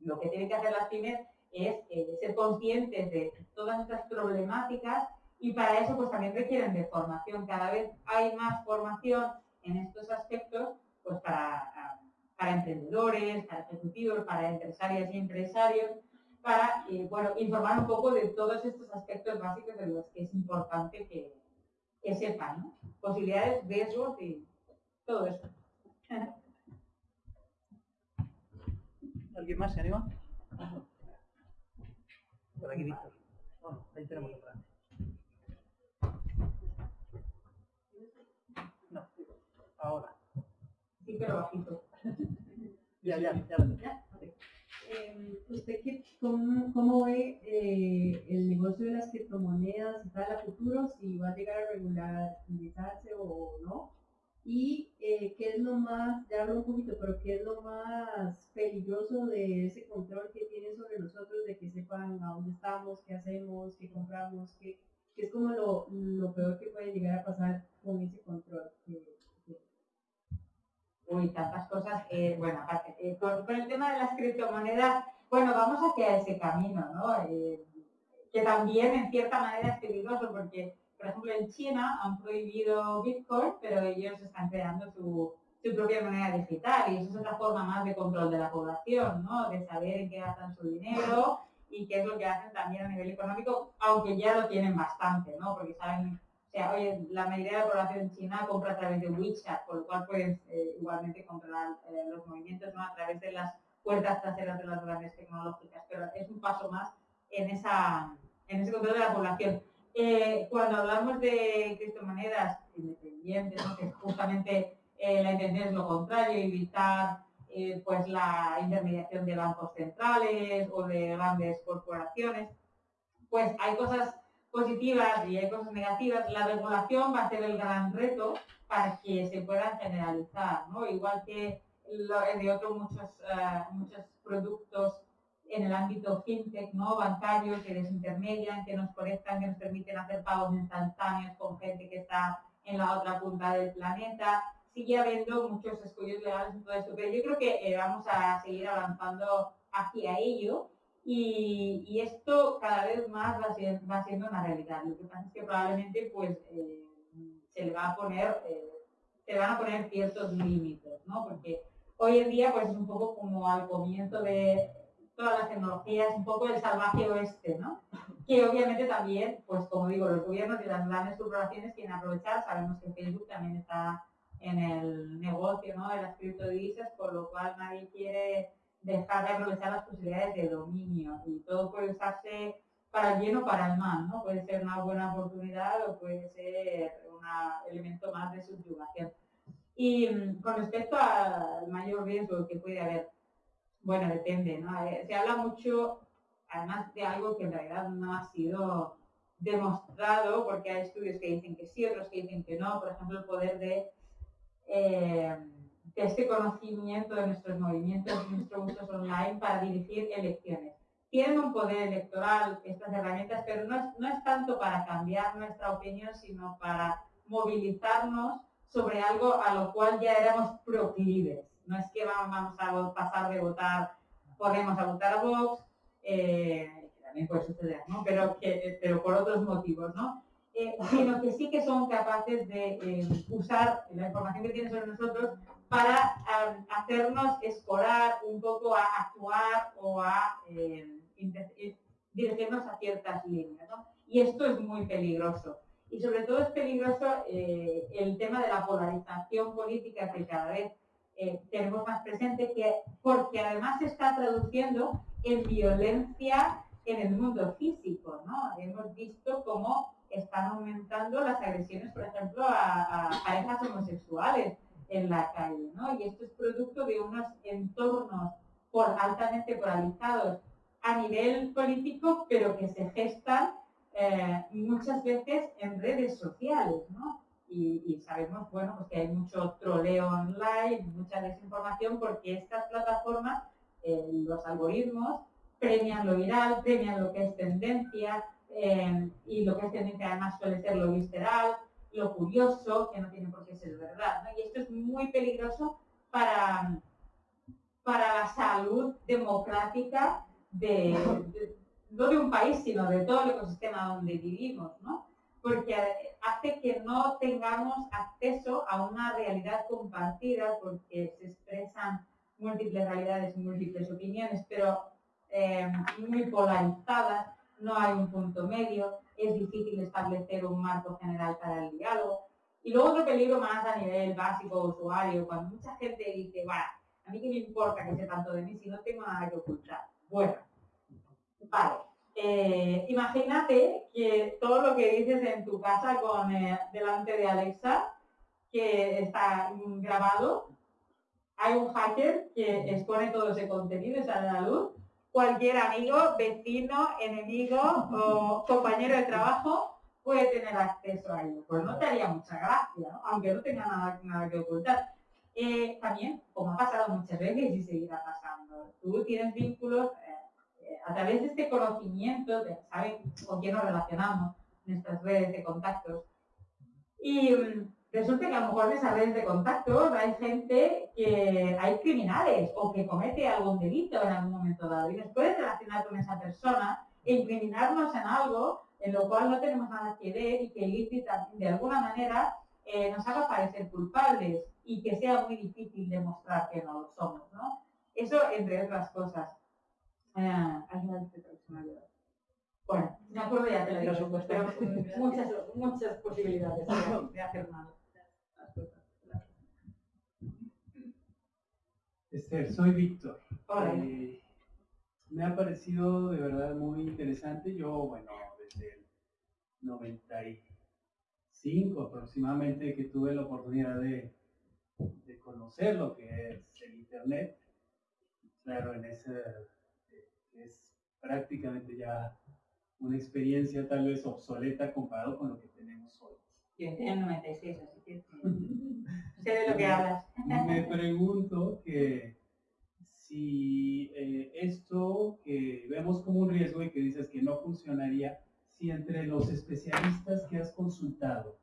lo que tienen que hacer las pymes es ser conscientes de todas estas problemáticas y para eso pues también requieren de formación. Cada vez hay más formación en estos aspectos pues para, para emprendedores, para ejecutivos, para empresarias y empresarios, para eh, bueno, informar un poco de todos estos aspectos básicos de los que es importante que, que sepan, ¿no? posibilidades, riesgos y todo eso. ¿Alguien más se anima? Por aquí, Víctor. ahí tenemos otra. No, ahora pero bajito. Ya, ya, ya. Eh, ¿Usted qué, cómo, ve eh, el negocio de las criptomonedas para el futuro? Si va a llegar a regularizarse o no. Y eh, qué es lo más, ya hablo un poquito, pero qué es lo más peligroso de ese control que tienen sobre nosotros, de que sepan a dónde estamos, qué hacemos, qué compramos, qué, es como lo, lo, peor que puede llegar a pasar con ese control. Uy, tantas cosas. Eh, bueno, aparte, eh, con, el tema de las criptomonedas, bueno, vamos hacia ese camino, ¿no? Eh, que también en cierta manera es peligroso porque, por ejemplo, en China han prohibido Bitcoin, pero ellos están creando su, propia moneda digital y eso es otra forma más de control de la población, ¿no? De saber en qué gastan su dinero y qué es lo que hacen también a nivel económico, aunque ya lo tienen bastante, ¿no? Porque saben o sea, oye, la mayoría de la población china compra a través de WeChat, por lo cual puedes eh, igualmente controlar eh, los movimientos ¿no? a través de las puertas traseras de las grandes tecnológicas, pero es un paso más en ese control de la población. Eh, cuando hablamos de criptomonedas independientes, que justamente la intención es lo contrario, evitar pues la intermediación de bancos centrales o de grandes corporaciones, pues hay cosas positivas y hay cosas negativas, la regulación va a ser el gran reto para que se puedan generalizar, ¿no? Igual que de otros muchos, eh, muchos productos en el ámbito fintech, ¿no? Bancarios que desintermedian, que nos conectan, que nos permiten hacer pagos instantáneos con gente que está en la otra punta del planeta. Sigue habiendo muchos estudios legales en todo esto, pero yo creo que eh, vamos a seguir avanzando hacia ello y, esto cada vez más va siendo, una realidad. Lo que pasa es que probablemente pues eh, se le va a poner, eh, se van a poner ciertos límites, ¿no? Porque hoy en día pues es un poco como al comienzo de todas las tecnologías, un poco el salvaje oeste, ¿no? Que obviamente también, pues como digo, los gobiernos y las grandes corporaciones quieren aprovechar, sabemos que Facebook también está en el negocio ¿no? de las criptodivisas, por lo cual nadie quiere dejar de aprovechar las posibilidades de dominio y todo puede usarse para el bien o para el mal, ¿no? Puede ser una buena oportunidad o puede ser un elemento más de subyugación. Y mm, con respecto al mayor riesgo que puede haber, bueno, depende, ¿no? Eh, se habla mucho, además de algo que en realidad no ha sido demostrado, porque hay estudios que dicen que sí, otros que dicen que no, por ejemplo, el poder de eh, este conocimiento de nuestros movimientos nuestros usos online para dirigir elecciones. Tienen un poder electoral estas herramientas, pero no es, no es tanto para cambiar nuestra opinión, sino para movilizarnos sobre algo a lo cual ya éramos proclives. No es que vamos a pasar de votar, podemos a votar a Vox, eh, que también puede suceder, ¿no? pero, que, pero por otros motivos, ¿no? Eh, sino que sí que son capaces de eh, usar la información que tienen sobre nosotros para hacernos escorar un poco a actuar o a eh, dirigirnos a ciertas líneas. Y esto es muy peligroso. Y sobre todo es peligroso el tema de la polarización política que cada vez tenemos más presente, que, porque además se está traduciendo en violencia en el mundo físico. ¿no? Hemos visto cómo están aumentando las agresiones, por ejemplo, a, parejas homosexuales en la calle, ¿no? Y esto es producto de unos entornos por, altamente polarizados a nivel político, pero que se gestan eh, muchas veces en redes sociales, ¿no? Y, sabemos, bueno, pues que hay mucho troleo online, mucha desinformación, porque estas plataformas, eh, los algoritmos, premian lo viral, premian lo que es tendencia, Em, y lo que es tendencia además suele ser lo visceral, lo curioso, que no tiene por qué ser verdad. Y esto es muy peligroso para, para la salud democrática de, no de un país, sino de todo el ecosistema donde vivimos, ¿no? porque hace que no tengamos acceso a una realidad compartida, porque se expresan múltiples realidades, múltiples opiniones, pero em, muy polarizadas, no hay un punto medio, es difícil establecer un marco general para el diálogo. Y luego otro peligro más a nivel básico usuario, cuando mucha gente dice, bueno, a mí qué me importa que sea tanto de mí si no tengo nada que ocultar. Bueno, vale. Eh, imagínate que todo lo que dices en tu casa con eh, delante de Alexa, que está grabado, hay un hacker que expone todo ese contenido sale a la luz cualquier amigo, vecino, enemigo o compañero de trabajo puede tener acceso a ello. Pues no te haría mucha gracia, aunque no tenga nada, que ocultar. Eh, también, como ha pasado muchas veces y seguirá pasando, tú tienes vínculos eh, a través de este conocimiento, de saber con quién nos relacionamos, nuestras redes de contactos. Y mm, resulta que a lo mejor esas redes de contacto hay gente que hay criminales o que comete algún delito en algún momento dado y nos puede relacionar con esa persona e incriminarnos en algo en lo cual no tenemos nada que ver y que ilícita de alguna manera eh, nos haga parecer culpables y que sea muy difícil demostrar que no lo somos, ¿no? Eso entre otras cosas. Eh, bueno, me acuerdo ya te lo digo, pero muchas, muchas posibilidades de hacer mal. Esther, soy Víctor. Eh, me ha parecido de verdad muy interesante. Yo, bueno, desde el 95 aproximadamente que tuve la oportunidad de, conocer lo que es el Internet, claro, en ese es prácticamente ya una experiencia tal vez obsoleta comparado con lo que tenemos hoy. Yo en el 96, así que sé de lo que hablas. Me pregunto que si eh, esto que vemos como un riesgo y que dices que no funcionaría, si entre los especialistas que has consultado,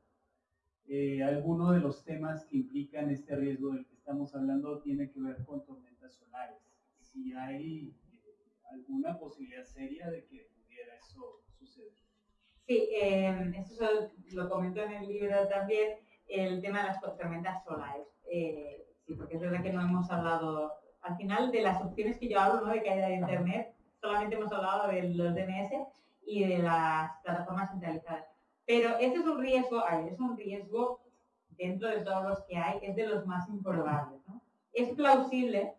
eh, alguno de los temas que implican este riesgo del que estamos hablando tiene que ver con tormentas solares. Si hay eh, alguna posibilidad seria de que pudiera eso suceder. Sí, eso lo comento en el libro también, el tema de las tormentas solares. sí, porque es verdad que no hemos hablado al final de las opciones que yo hablo, ¿no? De caída de Internet, solamente hemos hablado de los DNS y de las plataformas centralizadas. Pero ese es un riesgo, a ver, es un riesgo dentro de todos los que hay, es de los más improbables. ¿no? Es plausible,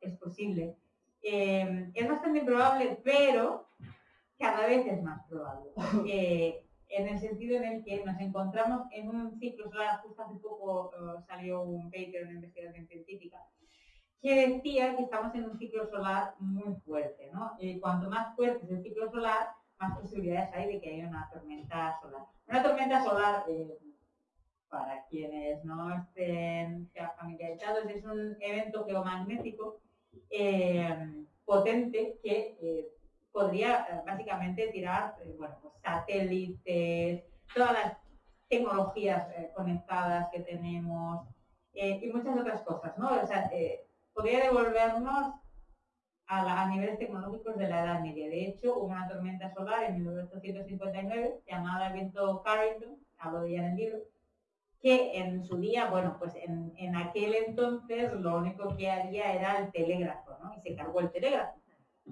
es posible, eh, es bastante improbable, pero cada vez es más probable. Eh, en el sentido en el que nos encontramos en un ciclo solar, justo hace poco eh, salió un paper, una investigación científica, que decía que estamos en un ciclo solar muy fuerte. ¿no? cuanto más fuerte es el ciclo solar, más posibilidades hay de que haya una tormenta solar. Una tormenta solar, para quienes no estén familiarizados, es un evento geomagnético eh, potente que eh, podría eh, básicamente tirar bueno, pues satélites, todas las tecnologías conectadas que tenemos y muchas otras cosas, ¿no? O sea, podría devolvernos a, niveles tecnológicos de la Edad Media. De hecho, hubo una tormenta solar en 1859 llamada evento Carrington, hablo de ella en el libro, que en su día, bueno, pues en, aquel entonces lo único que había era el telégrafo, ¿no? Y se cargó el telégrafo.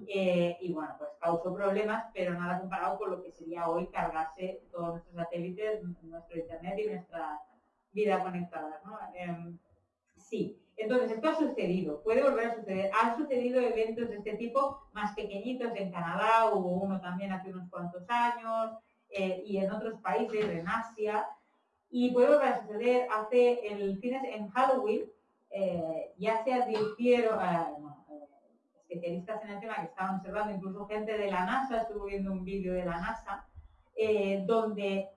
Eh, y bueno, pues causó problemas, pero nada comparado con lo que sería hoy cargarse todos nuestros satélites, nuestro internet y nuestra vida conectada, ¿no? Em, sí, entonces esto ha sucedido, puede volver a suceder. Han sucedido eventos de este tipo más pequeñitos en Canadá, hubo uno también hace unos cuantos años, eh, y en otros países, en Asia, y puede volver a suceder, hace el fines en Halloween, eh, ya se advirtieron eh, especialistas en el tema que estaban observando, incluso gente de la NASA, estuvo viendo un vídeo de la NASA, eh, donde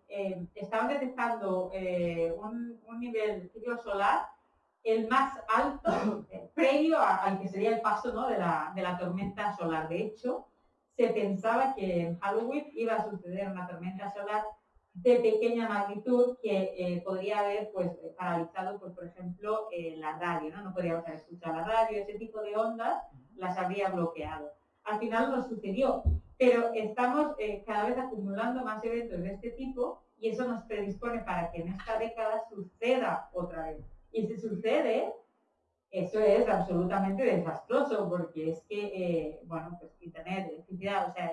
estaban detectando un, nivel ciclo solar el más alto previo al que sería el paso ¿no? de, la, de la tormenta solar. De hecho, se pensaba que en Halloween iba a suceder una tormenta solar de pequeña magnitud que eh, podría haber pues paralizado pues por ejemplo eh, la radio no no podríamos haber escuchado la radio ese tipo de ondas las habría bloqueado al final no sucedió pero estamos eh, cada vez acumulando más eventos de este tipo y eso nos predispone para que en esta década suceda otra vez y si sucede eso es absolutamente desastroso porque es que bueno pues internet electricidad o sea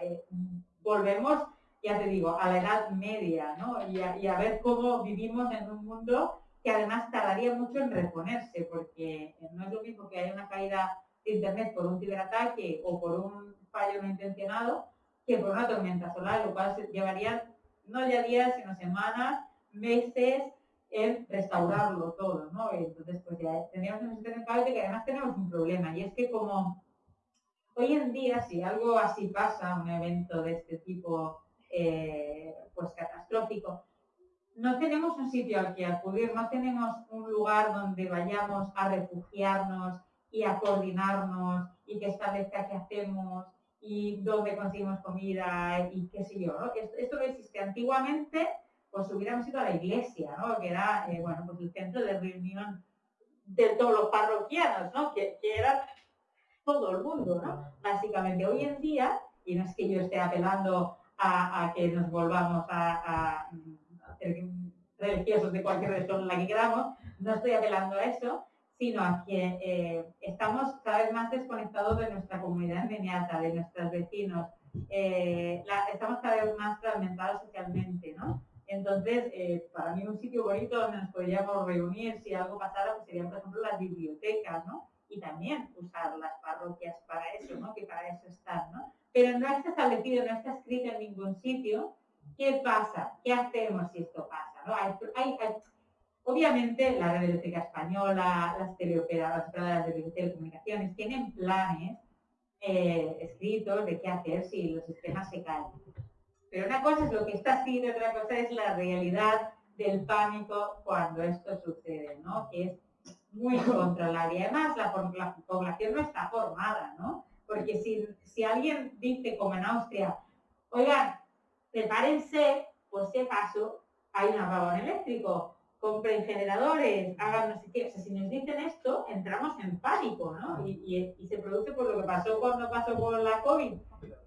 volvemos ya te digo, a la edad media, ¿no? Y a, ver cómo vivimos en un mundo que además tardaría mucho en reponerse, porque no es lo mismo que haya una caída Internet por un ciberataque o por un fallo no intencionado que por una tormenta solar, lo cual llevaría no ya días, sino semanas, meses en restaurarlo todo, ¿no? Entonces, pues ya tenemos un sistema de que además tenemos un problema, y es que como hoy en día, si algo así pasa, un evento de este tipo eh, pues catastrófico. No tenemos un sitio al que acudir, no tenemos un lugar donde vayamos a refugiarnos y a coordinarnos y que establezca qué hacemos y dónde conseguimos comida y qué sé yo. Esto, no existe. Antiguamente, pues hubiéramos ido a la iglesia, ¿no? que era eh, bueno, pues el centro de reunión de todos los parroquianos, ¿no? que, que era todo el mundo, ¿no? básicamente. Hoy en día, y no es que yo esté apelando a, que nos volvamos a, ser religiosos de cualquier religión en la que queramos, no estoy apelando a eso, sino a que eh, estamos cada vez más desconectados de nuestra comunidad inmediata, de nuestros vecinos, eh, estamos cada vez más fragmentados socialmente, ¿no? Entonces, eh, para mí un sitio bonito donde nos podríamos reunir si algo pasara, pues serían, por ejemplo, las bibliotecas, ¿no? Y también usar las parroquias para eso, ¿no? Que para eso están, ¿no? pero no está establecido, no está escrito en ningún sitio. ¿Qué pasa? ¿Qué hacemos si esto pasa? ¿no? Obviamente la red eléctrica española, las teleoperadoras de telecomunicaciones tienen planes eh, escritos de qué hacer si los sistemas se caen. Pero una cosa es lo que está escrito, otra cosa es la realidad del pánico cuando esto sucede, ¿no? Que es muy controlable. Y además la, la población no está formada, ¿no? Porque si, si alguien dice, como en Austria, oigan, prepárense, por si acaso hay un apagón eléctrico, compren generadores, hagan no sé qué. O sea, si nos dicen esto, entramos en pánico, ¿no? Y, se produce por lo que pasó cuando pasó con la COVID,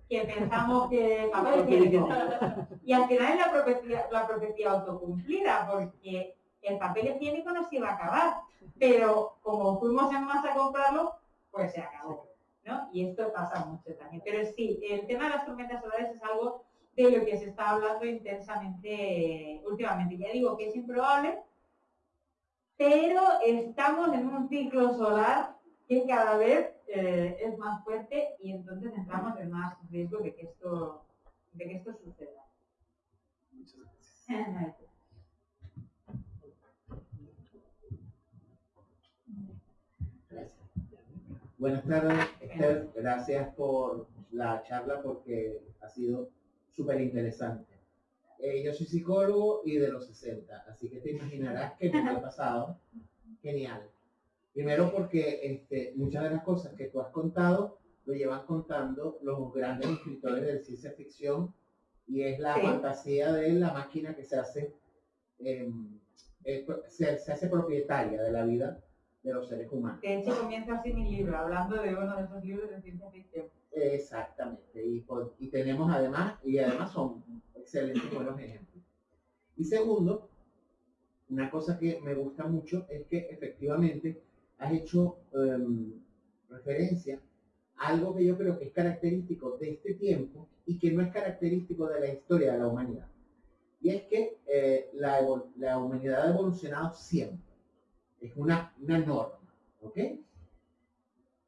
que pensamos que Y al final es la profecía, la profecía autocumplida, porque el papel higiénico nos iba a acabar. Pero como fuimos en masa a comprarlo, pues se acabó. ¿no? Y esto pasa mucho también. Pero sí, el tema de las tormentas solares es algo de lo que se está hablando intensamente últimamente. Ya digo que es improbable, pero estamos en un ciclo solar que cada vez eh, es más fuerte y entonces entramos en más riesgo de que esto, de que esto suceda. Muchas gracias. Buenas tardes, Esther. Gracias por la charla porque ha sido súper interesante. Eh, yo soy psicólogo y de los 60, así que te imaginarás que me ha pasado. Genial. Primero porque este, muchas de las cosas que tú has contado lo llevan contando los grandes escritores de ciencia ficción y es la Sí. fantasía de la máquina que se hace, em, eh, se, se hace propietaria de la vida de los seres humanos. De hecho, comienza así mi libro, hablando de uno de esos libros de ciencia ficción. Exactamente, y, y tenemos además, y además son excelentes buenos ejemplos. Y segundo, una cosa que me gusta mucho es que efectivamente has hecho em, referencia a algo que yo creo que es característico de este tiempo y que no es característico de la historia de la humanidad. Y es que eh, la, la humanidad ha evolucionado siempre. Es una, una norma, ¿ok?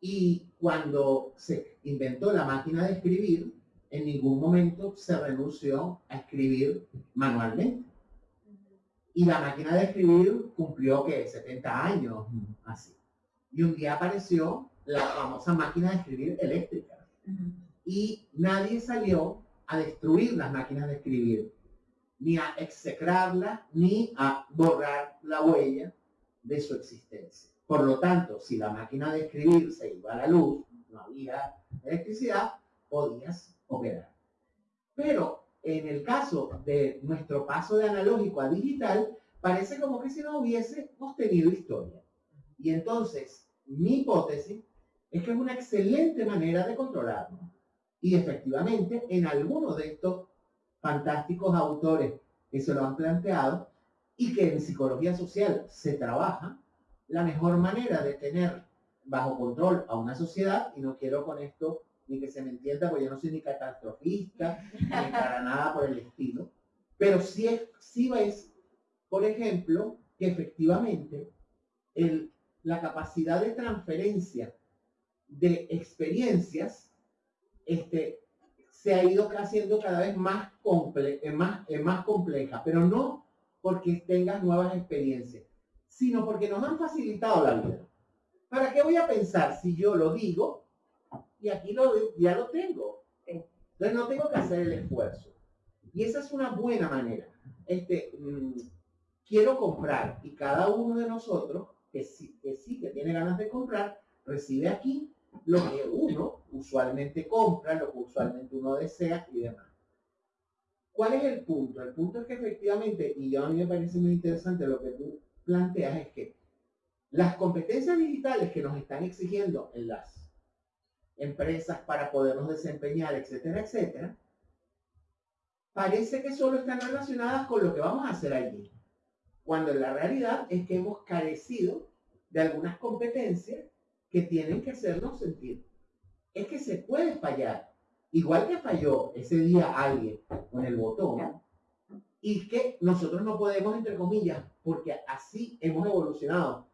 Y cuando se inventó la máquina de escribir, en ningún momento se renunció a escribir manualmente. Y la máquina de escribir cumplió que 70 años, así. Y un día apareció la famosa máquina de escribir eléctrica. Y nadie salió a destruir las máquinas de escribir, ni a execrarlas, ni a borrar la huella de su existencia. Por lo tanto, si la máquina de escribir se iba a la luz, no había electricidad, podías operar. Pero en el caso de nuestro paso de analógico a digital, parece como que si no hubiésemos tenido historia. Y entonces, mi hipótesis es que es una excelente manera de controlarnos. Y efectivamente, en algunos de estos fantásticos autores que se lo han planteado y que en psicología social se trabaja, la mejor manera de tener bajo control a una sociedad, y no quiero con esto ni que se me entienda, porque yo no soy ni catastrofista, ni para nada por el estilo, pero sí, es, sí ves, por ejemplo, que efectivamente el, la capacidad de transferencia de experiencias este, se ha ido haciendo cada vez más, comple eh, más, eh, más compleja, pero no porque tengas nuevas experiencias, sino porque nos han facilitado la vida. ¿Para qué voy a pensar si yo lo digo y aquí lo, ya lo tengo? Entonces no tengo que hacer el esfuerzo. Y esa es una buena manera. Este, mm, quiero comprar y cada uno de nosotros que sí, que sí, que tiene ganas de comprar, recibe aquí lo que uno usualmente compra, lo que usualmente uno desea y demás. ¿Cuál es el punto? El punto es que efectivamente, y a mí me parece muy interesante lo que tú planteas, es que las competencias digitales que nos están exigiendo en las empresas para podernos desempeñar, etcétera, etcétera, parece que solo están relacionadas con lo que vamos a hacer allí. Cuando la realidad es que hemos carecido de algunas competencias que tienen que hacernos sentir. Es que se puede fallar. Igual que falló ese día alguien con el botón. Y que nosotros no podemos, entre comillas, porque así hemos evolucionado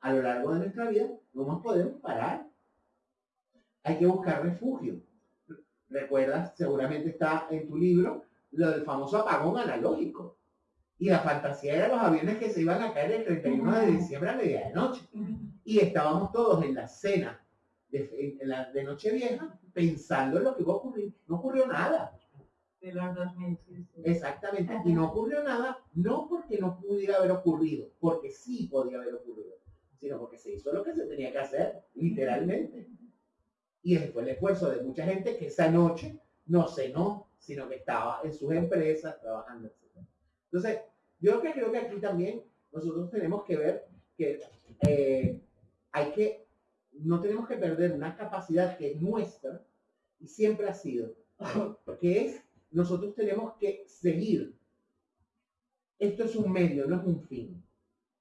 a lo largo de nuestra vida, no nos podemos parar. Hay que buscar refugio. Recuerdas, seguramente está en tu libro, lo del famoso apagón analógico. Y la fantasía era los aviones que se iban a caer el 31 de diciembre a medianoche. Y estábamos todos en la cena de, en la, de Nochevieja pensando en lo que iba a ocurrir. No ocurrió nada. De los 2000, sí, sí. Exactamente. Y no ocurrió nada, no porque no pudiera haber ocurrido, porque sí podía haber ocurrido, sino porque se hizo lo que se tenía que hacer, literalmente. Y ese fue el esfuerzo de mucha gente que esa noche no cenó, sino que estaba en sus empresas trabajando, etc. Entonces, yo que creo que aquí también nosotros tenemos que ver que eh, hay que, no tenemos que perder una capacidad que es nuestra y siempre ha sido, que es, nosotros tenemos que seguir. Esto es un medio, no es un fin.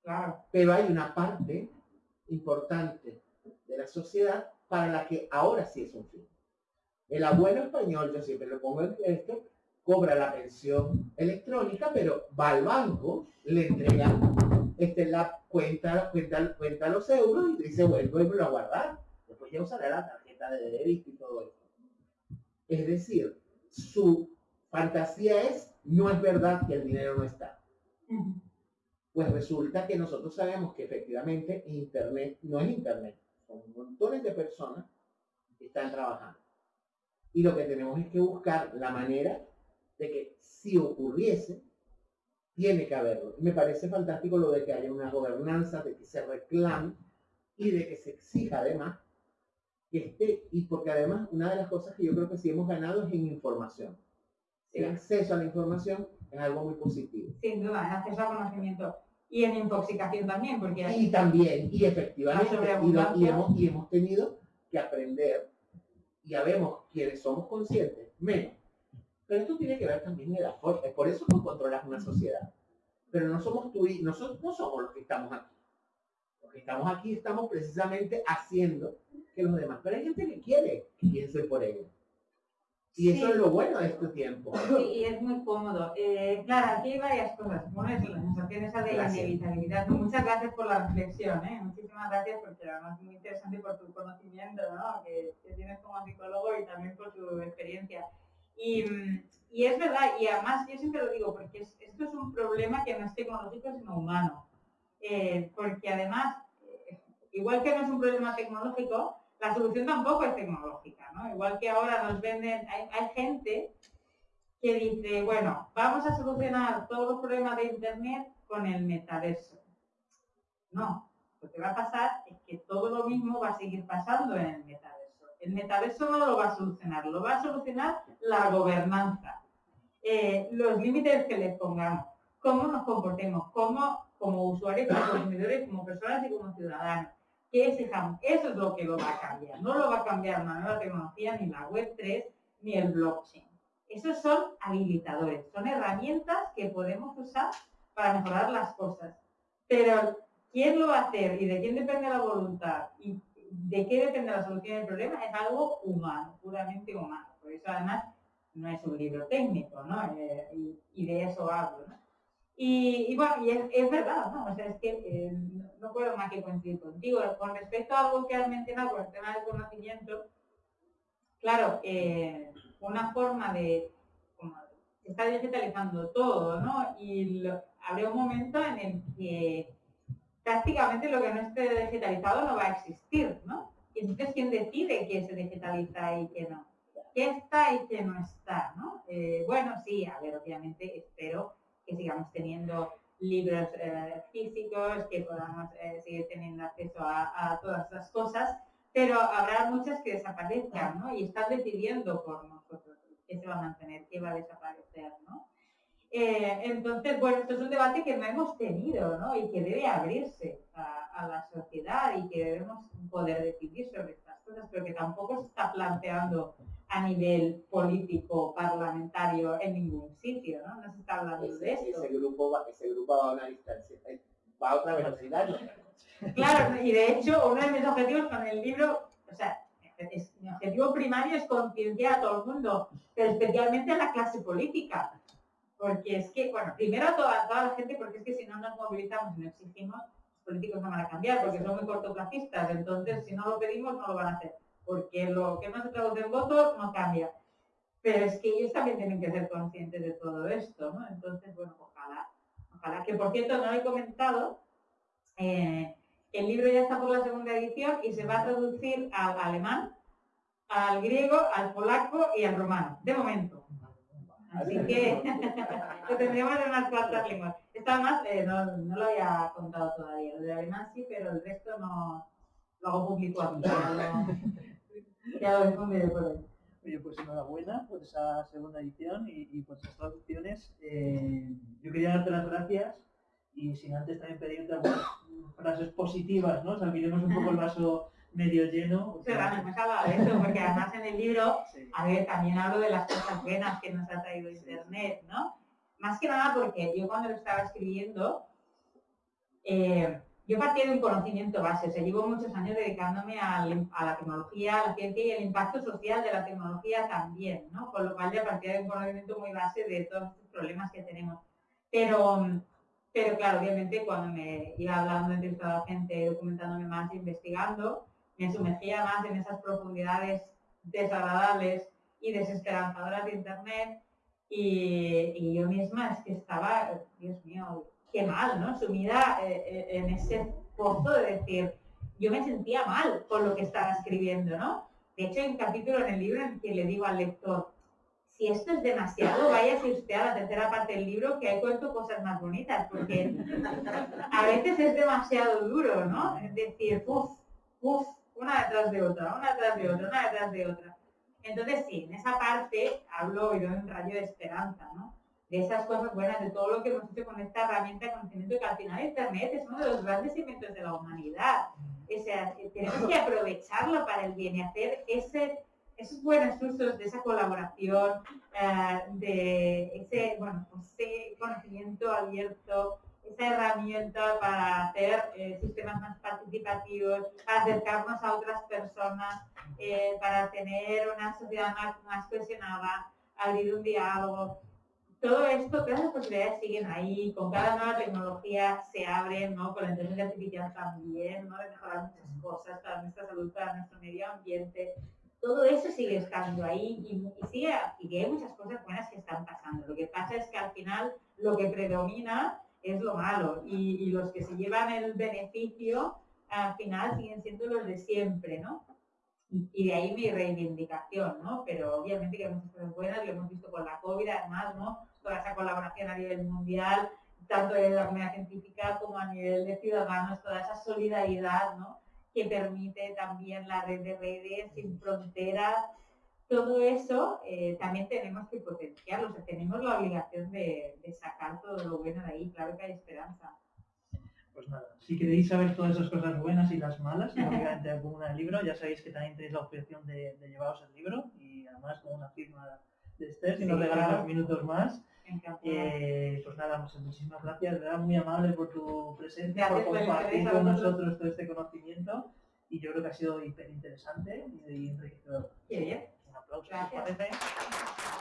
Claro. Pero hay una parte importante de la sociedad para la que ahora sí es un fin. El abuelo español, yo siempre lo pongo en esto, cobra la pensión electrónica, pero va al banco, le entrega este, la cuenta, cuenta, cuenta los euros y dice, vuelvo y me lo a guardar. Después ya usará la tarjeta de débito y todo esto. Es decir, su fantasía es, no es verdad que el dinero no está. Pues resulta que nosotros sabemos que efectivamente Internet no es Internet. Son montones de personas que están trabajando. Y lo que tenemos es que buscar la manera de que si ocurriese, tiene que haberlo. Me parece fantástico lo de que haya una gobernanza, de que se reclame y de que se exija además que esté, y porque además una de las cosas que yo creo que sí hemos ganado es en información. El acceso a la información es algo muy positivo. Sin duda, el acceso al conocimiento. Y en intoxicación también, porque... Y también, y efectivamente, y, hemos, y hemos tenido que aprender, ya vemos quienes somos conscientes, menos. Pero esto tiene que ver también en la forma, por eso tú controlas una sociedad. Pero no somos tú y nosotros no somos los que estamos aquí. Los que estamos aquí estamos precisamente haciendo que los demás. Pero hay gente que quiere que piense por ellos. Y eso es lo bueno de este tiempo. Sí, y es muy cómodo. Eh, claro, aquí hay varias cosas. Bueno, es la sensación esa de la inevitabilidad. Muchas gracias por la reflexión, ¿eh? Muchísimas gracias porque además es muy interesante por tu conocimiento, ¿no? Que, que, tienes como psicólogo y también por tu experiencia. Y, es verdad, y además yo siempre lo digo, porque esto es un problema que no es tecnológico, sino humano. Eh, porque además, eh, igual que no es un problema tecnológico, la solución tampoco es tecnológica, ¿no? Igual que ahora nos venden, hay, gente que dice, bueno, vamos a solucionar todos los problemas de Internet con el metaverso. No, lo que va a pasar es que todo lo mismo va a seguir pasando en el metaverso. El metaverso no lo va a solucionar, lo va a solucionar la gobernanza, eh, los límites que les pongamos, cómo nos comportemos, cómo como usuarios, como consumidores, como personas y como ciudadanos que Eso es lo que lo va a cambiar. No lo va a cambiar una nueva tecnología, ni la web 3, ni el blockchain. Esos son habilitadores, son herramientas que podemos usar para mejorar las cosas. Pero quién lo va a hacer y de quién depende la voluntad de qué depende la solución del problema es algo humano, puramente humano. Por eso además no es un libro técnico, ¿no? Eh, y, de eso hablo, ¿no? Y, bueno, es, verdad, ¿no? O sea, es que eh, no puedo más que coincidir contigo. Con respecto a algo que has mencionado con el tema del conocimiento, claro, eh, una forma de, como, está digitalizando todo, ¿no? Y habrá un momento en el que prácticamente lo que no esté digitalizado no va a existir, ¿no? Y entonces, ¿quién decide qué se digitaliza y qué no? ¿Qué está y qué no está, no? Eh, bueno, sí, a ver, obviamente espero que sigamos teniendo libros eh, físicos, que podamos eh, seguir teniendo acceso a, todas las cosas, pero habrá muchas que desaparezcan, ¿no? Y están decidiendo por nosotros qué se va a mantener, qué va a desaparecer, ¿no? Eh, entonces, bueno, esto es un debate que no hemos tenido, ¿no? Y que debe abrirse a, a la sociedad y que debemos poder decidir sobre estas cosas, pero que tampoco se está planteando a nivel político, parlamentario, en ningún sitio, ¿no? No se está hablando de esto. Ese grupo, va, ese grupo va a una distancia, eh, va a otra velocidad. Claro, y de hecho, uno de mis objetivos con el libro, o sea, mi objetivo primario es concienciar a todo el mundo, pero especialmente a la clase política. Porque es que, bueno, primero a toda, toda la gente, porque es que si no nos movilizamos y no exigimos, los políticos no van a cambiar, porque son muy cortoplacistas. Entonces, si no lo pedimos, no lo van a hacer porque lo que no se traduce en votos no cambia. Pero es que ellos también tienen que ser conscientes de todo esto, ¿no? Entonces, bueno, ojalá, ojalá, que por cierto no he comentado, eh, el libro ya está por la segunda edición y se va a traducir al alemán, al griego, al polaco y al romano, de momento. Así que lo tendremos en unas cuantas lenguas. Esta más eh, no, no, lo había contado todavía. Lo de alemán sí, pero el resto no lo hago público aquí. Oye, pues enhorabuena por esa segunda edición y, por esas traducciones. Eh, yo quería darte las gracias y sin antes también pedirte algunas frases positivas, ¿no? O sea, miremos un poco el vaso medio lleno. O sea, me hablado de eso, porque además en el libro, a ver, también hablo de las cosas buenas que nos ha traído Internet, ¿no? Más que nada porque yo cuando lo estaba escribiendo, eh, yo partí de un conocimiento base, o sea, llevo muchos años dedicándome al- a la tecnología, a la ciencia y el impacto social de la tecnología también, ¿no? Con lo cual ya partía de un conocimiento muy base de todos estos problemas que tenemos. Pero, pero claro, obviamente cuando me iba hablando, entrevistando a gente, documentándome más, investigando, me sumergía más en esas profundidades desagradables y desesperanzadoras de Internet y, yo misma es que estaba, Dios mío, qué mal, ¿no? Sumida eh, eh, en ese pozo de decir, yo me sentía mal con lo que estaba escribiendo, ¿no? De hecho, hay un capítulo en el libro en que le digo al lector, si esto es demasiado, váyase usted a la tercera parte del libro que ahí cuento cosas más bonitas, porque a veces es demasiado duro, ¿no? Es decir, uff, uff, una detrás de otra, una detrás de otra, una detrás de otra. Entonces sí, en esa parte hablo y doy un rayo de esperanza, ¿no? De esas cosas buenas, de todo lo que hemos hecho con esta herramienta de conocimiento, que al final Internet es uno de los grandes inventos de la humanidad. O sea, tenemos que aprovecharlo para el bien y hacer esos buenos usos de esa colaboración, eh, de ese, bueno, pues, ese conocimiento abierto, esa herramienta para hacer eh, sistemas más participativos, para acercarnos a otras personas, eh, para tener una sociedad más, más cohesionada, abrir un diálogo. Todo esto, todas las posibilidades siguen ahí, con cada nueva tecnología se abren, ¿no? Con la inteligencia artificial también, ¿no? De mejorar muchas cosas para nuestra salud, para nuestro medio ambiente. Todo eso sigue estando ahí y, y sigue, y hay muchas cosas buenas que están pasando. Lo que pasa es que al final lo que predomina es lo malo y, los que se llevan el beneficio al final siguen siendo los de siempre, ¿no? Y, de ahí mi reivindicación, ¿no? Pero obviamente que hay muchas cosas buenas, lo hemos visto con la COVID, además, ¿no? Toda esa colaboración a nivel mundial, tanto de la comunidad científica como a nivel de ciudadanos, toda esa solidaridad, ¿no? Que permite también la red de redes sin fronteras. Todo eso eh, también tenemos que potenciarlo, o sea, tenemos la obligación de, de sacar todo lo bueno de ahí, claro que hay esperanza. Pues nada, si queréis saber todas esas cosas buenas y las malas, obviamente alguna del libro, ya sabéis que también tenéis la opción de, de llevaros el libro y además con una firma de Esther, si nos regalan claro. unos minutos más. Eh, pues nada, muchas, muchísimas gracias, verdad muy amable por tu presencia, Gracias por compartir con nosotros todo este conocimiento y yo creo que ha sido hiper interesante y enriquecedor. Qué bien. Un. Gracias.